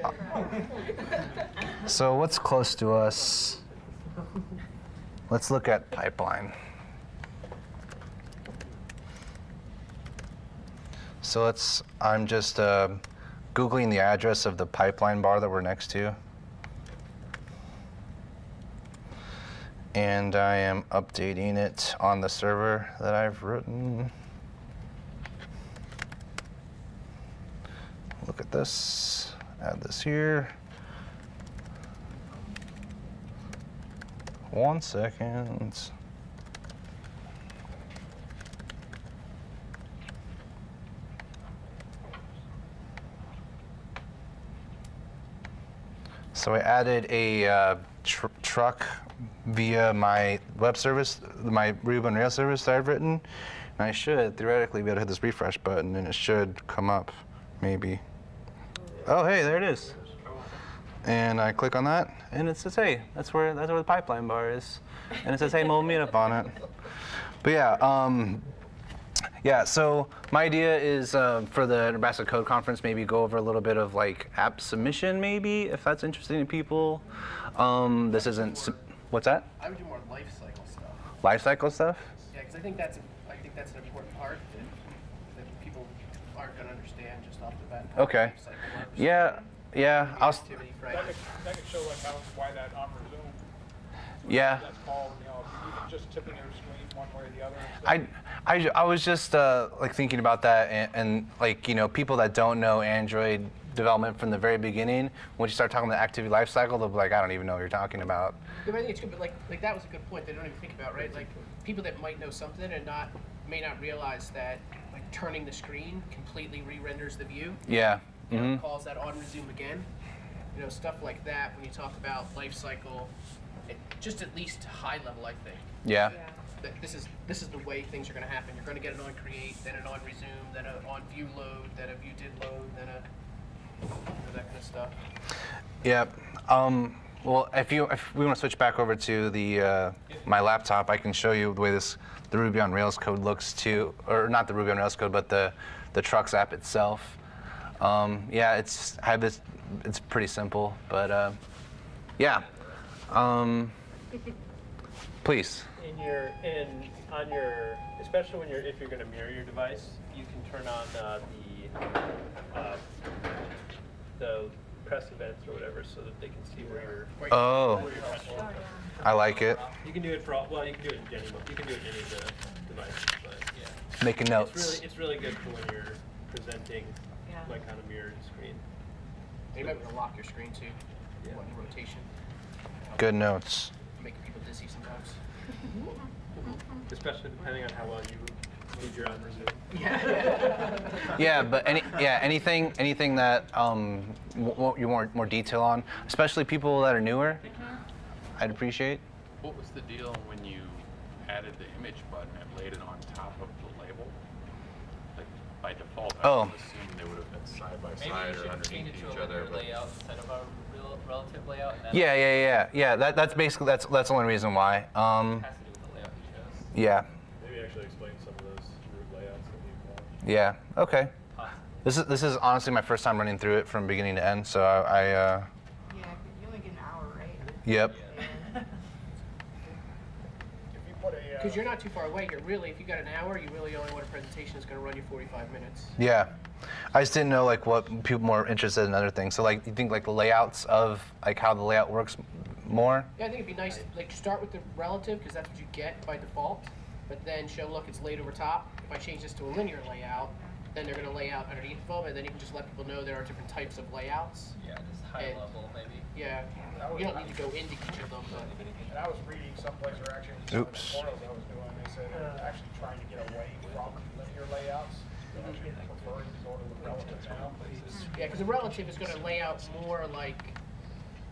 so what's close to us? let's look at pipeline. So let's, I'm just uh, Googling the address of the pipeline bar that we're next to. And I am updating it on the server that I've written. Look at this, add this here. One second. So I added a uh, tr- truck via my web service, my Ruby on Rails service that I've written. And I should theoretically be able to hit this refresh button and it should come up, maybe. Oh, hey, there it is. And I click on that, and it says, "Hey, that's where that's where the pipeline bar is," and it says, "Hey, mobile meetup" on it. But yeah, um, yeah. So my idea is uh, for the Nebraska Code Conference, maybe go over a little bit of like app submission, maybe if that's interesting to people. Um, this isn't. sub- What's that?
I would do more life cycle stuff.
Life cycle stuff.
Yeah, because I think that's I think that's an important part that, that people aren't going to understand just off the bat.
Okay.
life.
Yeah, yeah. I'll. s-
Activity,
That could, that could show like how, why that on resume,
Yeah.
that's called, you know, even just tipping your screen one way or the other.
I, I, I was just uh, like thinking about that and, and like you know people that don't know Android development from the very beginning when you start talking about the activity lifecycle they'll be like I don't even know what you're talking about
Yeah, but I think it's good, but like, like that was a good point. They don't even think about, right? Like people that might know something and not may not realize that like turning the screen completely re-renders the view.
yeah
You know,
hmm
calls that on resume again. You know, stuff like that. When you talk about life cycle, it, just at least high level, I think.
yeah
That this is this is the way things are going to happen. You're going to get an on create, then an on resume, then an on view load, then a view did load, then a you know, that kind of stuff.
yeah um, well if you if we want to switch back over to the uh, my laptop I can show you the way this the Ruby on Rails code looks too or not the Ruby on Rails code but the the Trucks app itself. Um, yeah it's I have this it's pretty simple but uh, yeah. Um, please
In your, in, on your, especially when you're, if you're gonna mirror your device, you can turn on uh, the, uh, the press events or whatever so that they can see where you're,
oh
where you're pressing.
I like it
You can do it for all, well, you can do it in any, you can do it in any of the devices, but yeah.
making
It's
notes
really, it's really good for when you're presenting,
Yeah.
like on a mirrored screen.
You might want to lock your screen too.
Yeah.
One rotation.
good notes
Making people dizzy sometimes.
Especially depending on how well you did your on resume.
Yeah.
Yeah, but any yeah anything anything that um w- w- you want more detail on, especially people that are newer, I'd appreciate.
What was the deal when you added the image button and laid it on top of the label? Like by default, I
Oh.
would assume they would have been side by
Maybe
side
you
or
should
underneath
change it to
each
a
other.
layout instead of a real, relative layout. And
Yeah, yeah, yeah, yeah. That that's basically that's that's the only reason why. Um,
has to do with the layout you chose.
yeah,
Maybe actually explain some of those root layouts that we've watched.
yeah. Okay.
Possibly.
This is this is honestly my first time running through it from beginning to end, so I, I uh,
Yeah, you only get an hour, right?
yep.
Yeah.
If you put a, uh,
Because you're not too far away. You're really, if you got an hour, you really only want a presentation that's going to run you 45 minutes.
Yeah. I just didn't know like what people more interested in other things. So like you think like the layouts of like how the layout works more?
Yeah, I think it'd be nice, like start with the relative because that's what you get by default, but then show, look, it's laid over top. If I change this to a linear layout, then they're going to lay out underneath of them, and then you can just let people know there are different types of layouts.
Yeah, just high
And-
level maybe.
Yeah, you don't need to go into each of them, but
And I was reading someplace, or actually in some of the
Oops.
tutorials I was doing, they said they're uh. actually trying to get away from linear layouts. They're actually preferring sort of the relative now.
yeah, because the relative is going to lay out more like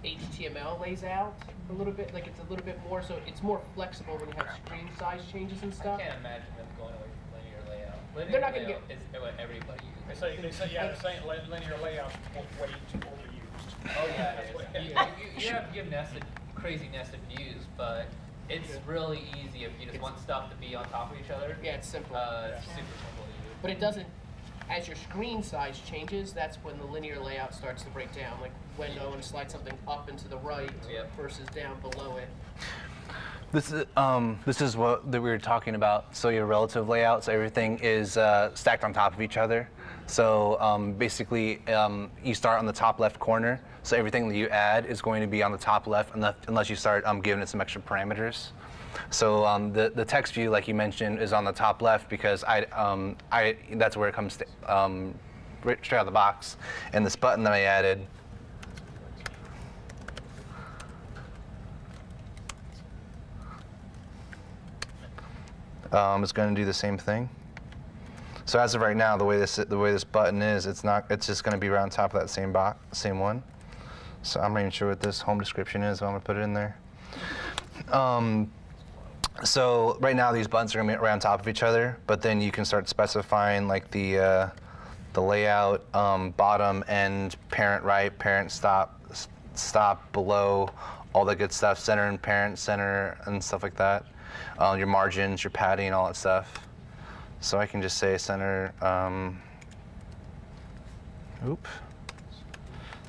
HTML lays out a little bit, like it's a little bit more, so it's more flexible when you have screen size changes and stuff.
I can't imagine them going away from linear layout. Linear
They're not gonna
get. is what everybody
They
uses.
say, they say, yeah, they're saying li- linear layouts are way too overused.
Oh yeah, it is. you, you, you have to give nested, crazy nested views, but it's really easy if you just want stuff to be on top of each other.
Yeah, it's simple.
Uh, it's super simple to use.
But it doesn't, as your screen size changes, that's when the linear layout starts to break down. Like when I want to slide something up and to the right
Yep.
versus down below it.
This is um, this is what that we were talking about. So your relative layout, so everything is uh, stacked on top of each other. So um, basically, um, you start on the top left corner. So everything that you add is going to be on the top left, unless, unless you start um, giving it some extra parameters. So um, the the text view, like you mentioned, is on the top left because I um, I that's where it comes to, um, right straight out of the box. And this button that I added. um, is going to do the same thing. So as of right now, the way this the way this button is, it's not. It's just going to be right on top of that same box, same one. So I'm not even sure what this home description is. But I'm going to put it in there. Um, so right now these buttons are going to be right on top of each other, but then you can start specifying like the uh, the layout, um, bottom end, parent right, parent stop, stop below, all that good stuff, center and parent center and stuff like that. Uh, your margins, your padding, all that stuff. So I can just say center, um, oop,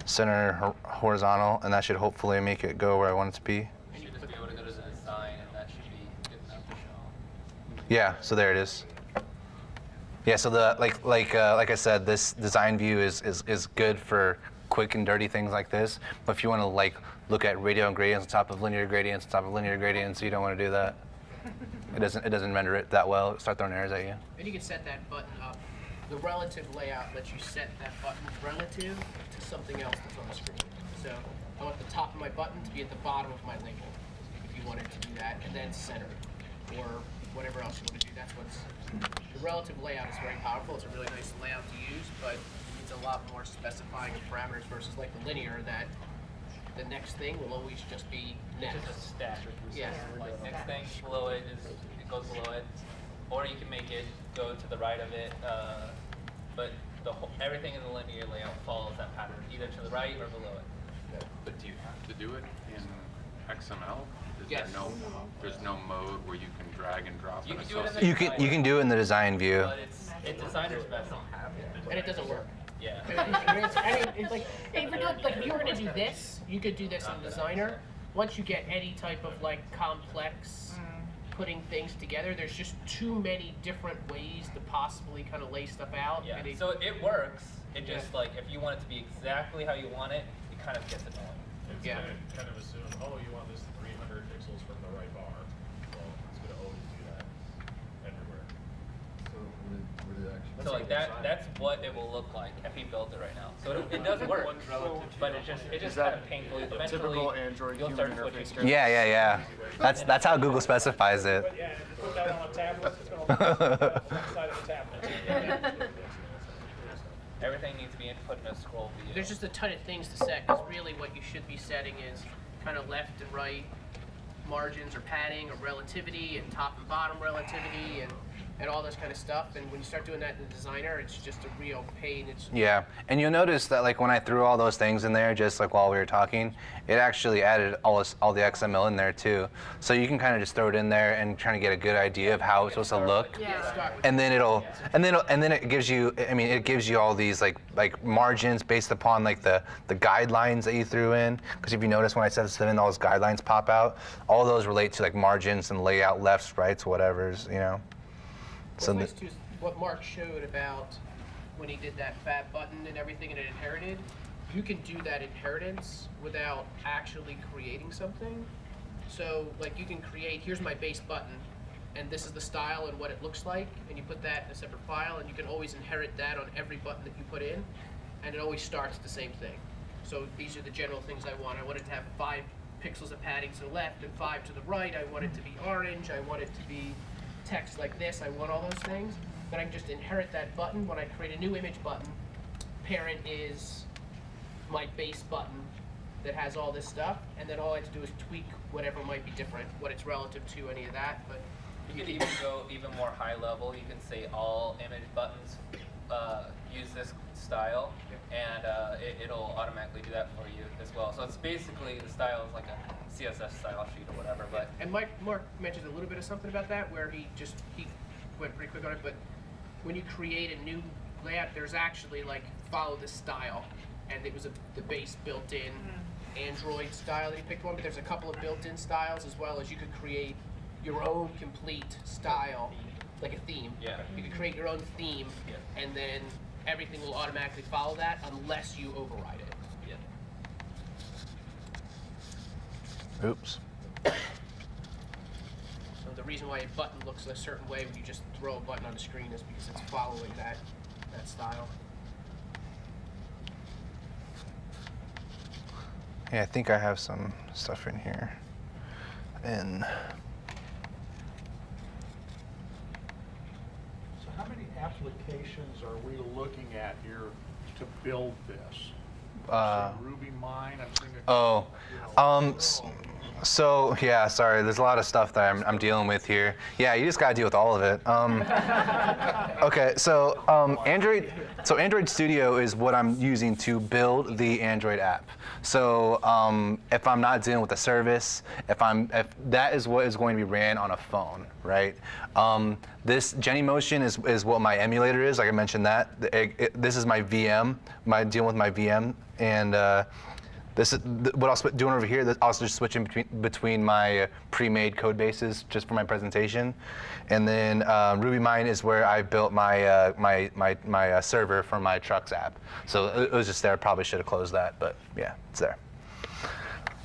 center horizontal, and that should hopefully make it go where I want it to be
able to go to the design and that should be good enough to show.
Yeah, so there it is. Yeah, so the like like uh, like I said, this design view is, is is good for quick and dirty things like this. But if you want to like look at radial gradients on top of linear gradients on top of linear gradients, you don't want to do that. It doesn't it doesn't render it that well. It'll start throwing errors at you.
And you can set that button up. The relative layout lets you set that button relative to something else that's on the screen. So I want the top of my button to be at the bottom of my label, if you wanted to do that, and then center, or whatever else you want to do. That's what's the relative layout is very powerful. It's a really nice layout to use, but it's a lot more specifying of parameters versus like the linear that the next thing will always just be next.
Just a stack.
Yeah.
Like next thing below it is, it goes below it, or you can make it go to the right of it, uh, but the whole, everything in the linear layout follows that pattern, either to the right or below it.
But do you have to do it in XML? Is
Yes.
there no, there's no mode where you can drag and drop
You
and
can do it in the
associate?
You can you can do it in the design view.
But it's, it's designer's best.
and it doesn't work.
Yeah.
I mean, it's, I mean, it's like, if you're doing, like, if you were gonna do this, you could do this in Designer. Once you get any type of like complex mm. putting things together, there's just too many different ways to possibly kind of lay stuff out.
Yeah,
it-
so it works, it just like, if you want it to be exactly how you want it, it kind of gets annoying.
It's
Yeah.
gonna kind of assume, oh, you want this three hundred pixels from the right bar. Well, it's gonna always do that everywhere.
So would it, would it actually?
So like that, that's what it will look like if he built it right now. So it, it does work, but it's just, it's just kind of painful. Eventually,
typical Android
you'll
human
start
interface
switching.
Yeah, yeah, yeah. That's that's how Google specifies it.
But yeah, if you put that on a tablet, it's gonna look like the side of the tablet.
Everything needs to be input in a scroll view.
there's just a ton of things to set, because really what you should be setting is kind of left and right margins or padding or relativity and top and bottom relativity and, and all this kind of stuff. And when you start doing that in the designer, it's just a real pain. It's
Yeah, and you'll notice that like when I threw all those things in there, just like while we were talking, it actually added all this, all the XML in there too. So you can kind of just throw it in there and try to get a good idea of how it's supposed to look.
Yeah.
And then it'll, and then it'll, and then it gives you. I mean, it gives you all these like like margins based upon like the the guidelines that you threw in. Because if you notice when I set this in, all those guidelines pop out. All those relate to like margins and layout, lefts, rights, whatever's, you know. So the-
is what Mark showed about when he did that fat button and everything and it inherited, you can do that inheritance without actually creating something. So like you can create, here's my base button, and this is the style and what it looks like, and you put that in a separate file, and you can always inherit that on every button that you put in, and it always starts the same thing. So these are the general things I want. I want it to have five pixels of padding to the left and five to the right. I want it to be orange. I want it to be text like this. I want all those things. Then I can just inherit that button. When I create a new image button, parent is my base button that has all this stuff, and then all I have to do is tweak whatever might be different, what it's relative to, any of that. But
You could even go even more high level. You can say all image buttons uh, use this style, and uh, it, it'll automatically do that for you as well. So it's basically the style is like a CSS style sheet or whatever. But
And Mike Mark mentioned a little bit of something about that, where he just he went pretty quick on it. But when you create a new layout, there's actually like follow this style, and it was a, the base built in Android style that you picked one, but there's a couple of built-in styles as well as you could create your own complete style, like a theme.
Yeah.
You could create your own theme,
Yeah.
and then everything will automatically follow that unless you override it.
Yeah.
Oops.
So the reason why a button looks a certain way when you just throw a button on the screen is because it's following that that style.
Yeah, I think I have some stuff in here. And
So how many are we looking at here to build this?
uh,
RubyMine, I'm
oh,
you know,
um, so yeah, sorry. There's a lot of stuff that I'm, I'm dealing with here. Yeah, you just gotta deal with all of it. Um, okay, so um, Android, so Android Studio is what I'm using to build the Android app. So um, if I'm not dealing with a service, if I'm, if that is what is going to be ran on a phone, right? Um, this Genymotion is, is what my emulator is. Like I mentioned that. It- it- this is my VM. My dealing with my VM and. Uh, this is th- what I was doing over here. I was just switching between between my uh, pre-made code bases just for my presentation, and then uh, RubyMine is where I built my uh, my my my uh, server for my trucks app. So it, it was just there. Probably should have closed that, but yeah, it's there.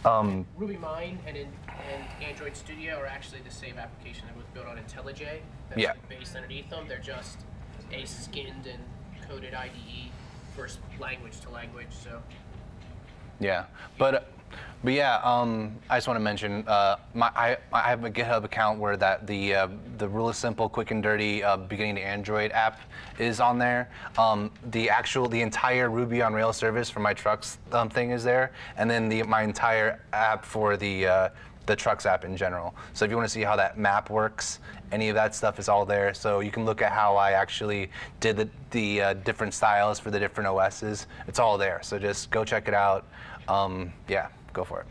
Um,
RubyMine and in, and Android Studio are actually the same application that was built on IntelliJ. That's
Yeah.
the base underneath them. They're just a skinned and coded IDE for s- language to language. So
Yeah, but but yeah, um, I just want to mention uh, my I, I have a GitHub account where that the uh, the really simple, quick and dirty uh, beginning to Android app is on there. Um, the actual the entire Ruby on Rails service for my trucks um, thing is there, and then the my entire app for the uh, the trucks app in general. So if you want to see how that map works, any of that stuff is all there. So you can look at how I actually did the, the uh, different styles for the different OSs. It's all there. So just go check it out. Um, yeah, go for it.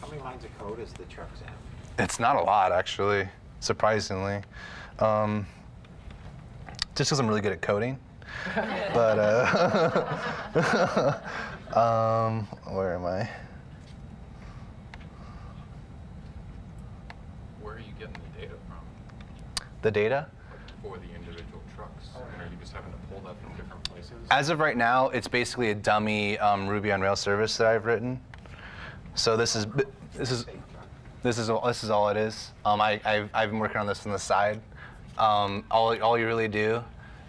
How many lines of code is the trucks app?
It's not a lot, actually, surprisingly. Um, just because I'm really good at coding. but, uh, um, where am I?
Where are you getting the data from?
The data?
For the individual trucks? Are you just having to pull that from different places?
As of right now, it's basically a dummy um, Ruby on Rails service that I've written. So this is this is this is all, this is all it is. Um, I I've, I've been working on this on the side. Um, all all you really do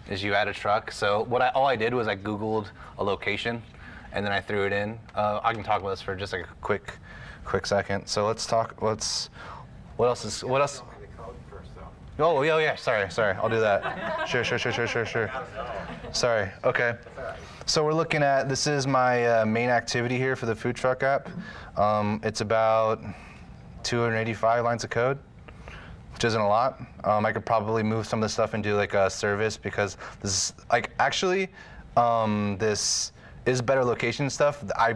is you add a truck. So what I all I did was I Googled a location, and then I threw it in. Uh, I can talk about this for just like a quick quick second. So let's talk. Let's what else is what else?
Tell me the code first, though.
Oh, yeah, yeah, sorry, sorry. I'll do that. Sure, sure, sure, sure, sure, sure. Sorry, okay. So we're looking at, this is my uh, main activity here for the food truck app. Um, it's about 285 lines of code, which isn't a lot. Um, I could probably move some of this stuff into like a service because this is, like, actually, um, this is better location stuff. I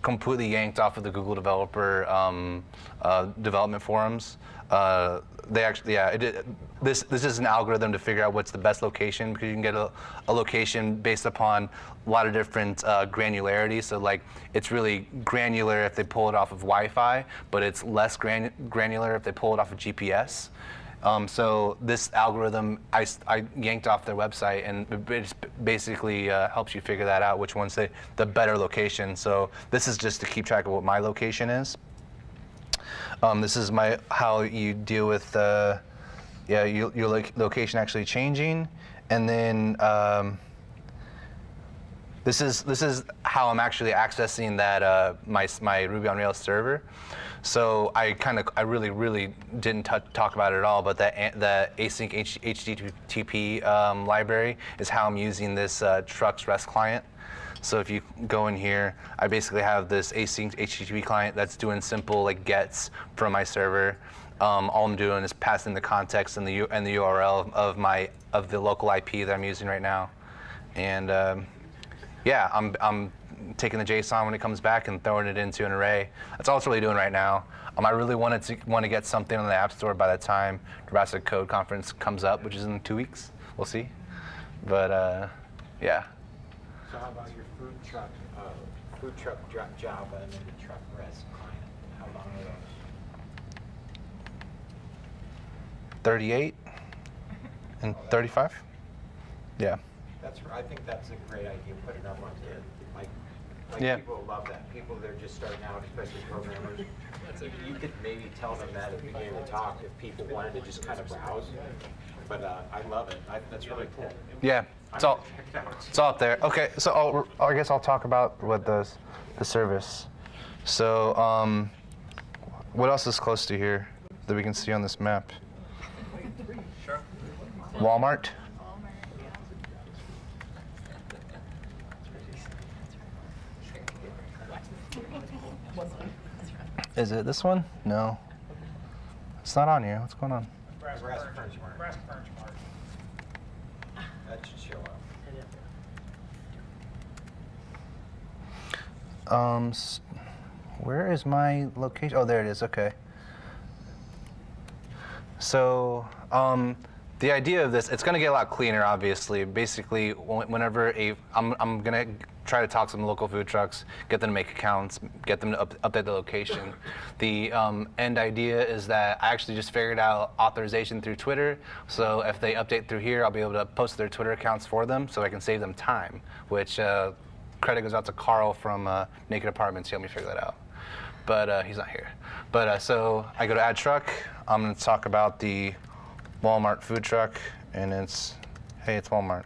completely yanked off of the Google developer um, uh, development forums. Uh, they actually, yeah, it, this this is an algorithm to figure out what's the best location because you can get a, a location based upon a lot of different uh, granularity. So like, it's really granular if they pull it off of Wi-Fi, but it's less gran- granular if they pull it off of GPS. Um, so this algorithm, I yanked off their website, and it basically uh, helps you figure that out, which one's the, the better location. So this is just to keep track of what my location is. Um, this is my how you deal with uh, yeah your, your loc- location actually changing, and then um, this is this is how I'm actually accessing that uh, my my Ruby on Rails server. So I kind of I really really didn't talk about it at all, but that the async H- HTTP um, library is how I'm using this uh, Trucks REST client. So if you go in here, I basically have this async HTTP client that's doing simple like gets from my server. Um, all I'm doing is passing the context and the U- and the URL of my of the local IP that I'm using right now, and um, yeah, I'm I'm taking the JSON when it comes back and throwing it into an array. That's all it's really doing right now. Um, I really wanted to want to get something on the App Store by the time Nebraska Code Conference comes up, which is in two weeks. We'll see, but uh, yeah.
So food truck, food truck dra- Java and then the truck rest client. How long are those?
38 and 35? Yeah.
That's, I think that's a great idea, put it up on there. Like, like
Yeah.
people love that. People, they're just starting out, especially programmers. You could maybe tell them that at the beginning of the talk if people wanted to just kind of browse. But uh, I love it. I, that's really cool.
Yeah, it's all,
Check out.
it's all up there. Okay, so I'll, I guess I'll talk about what the, the service. So, um, what else is close to here that we can see on this map? Walmart? Is it this one? No. It's not on here. What's going on?
Nebraska Furniture Mart.
Nebraska Furniture Mart.
That should show up.
Um, where is my location? Oh, there it is. Okay. So, um, the idea of this, it's going to get a lot cleaner, obviously. Basically, whenever a, I'm, I'm going to try to talk to some local food trucks, get them to make accounts, get them to up, update the location. The um, end idea is that I actually just figured out authorization through Twitter. So if they update through here, I'll be able to post their Twitter accounts for them, so I can save them time. Which uh, credit goes out to Carl from uh, Naked Apartments. He helped me figure that out but uh, he's not here. But uh, so I go to Ad truck. I'm going to talk about the Walmart food truck, and it's hey, it's Walmart.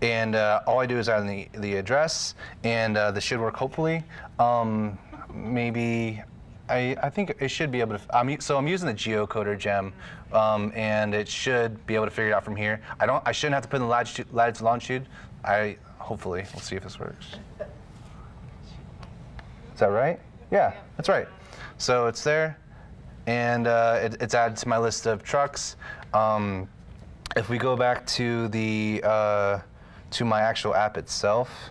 And uh, all I do is add the, the address, and uh, this should work hopefully. Um, maybe I, I think it should be able to. I'm, so I'm using the geocoder gem, um, and it should be able to figure it out from here. I don't. I shouldn't have to put in the latitude, latitude longitude. I hopefully we'll see if this works. Is that right? Yeah, that's right. So it's there, and uh, it, it's added to my list of trucks. Um, if we go back to the uh, to my actual app itself,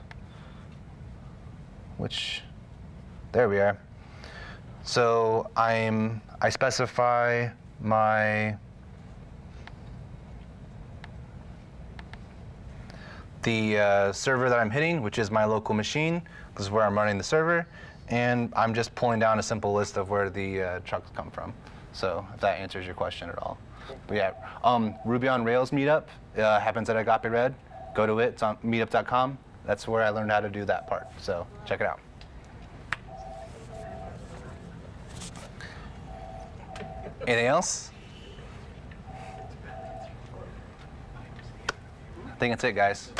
which there we are. So I'm I specify my the uh, server that I'm hitting, which is my local machine, this is where I'm running the server, and I'm just pulling down a simple list of where the uh, trucks come from. So if that answers your question at all. But yeah, um, Ruby on Rails meetup uh, happens at Agape Red. Go to it, it's on meetup.com. That's where I learned how to do that part. So check it out. Anything else? I think that's it, guys.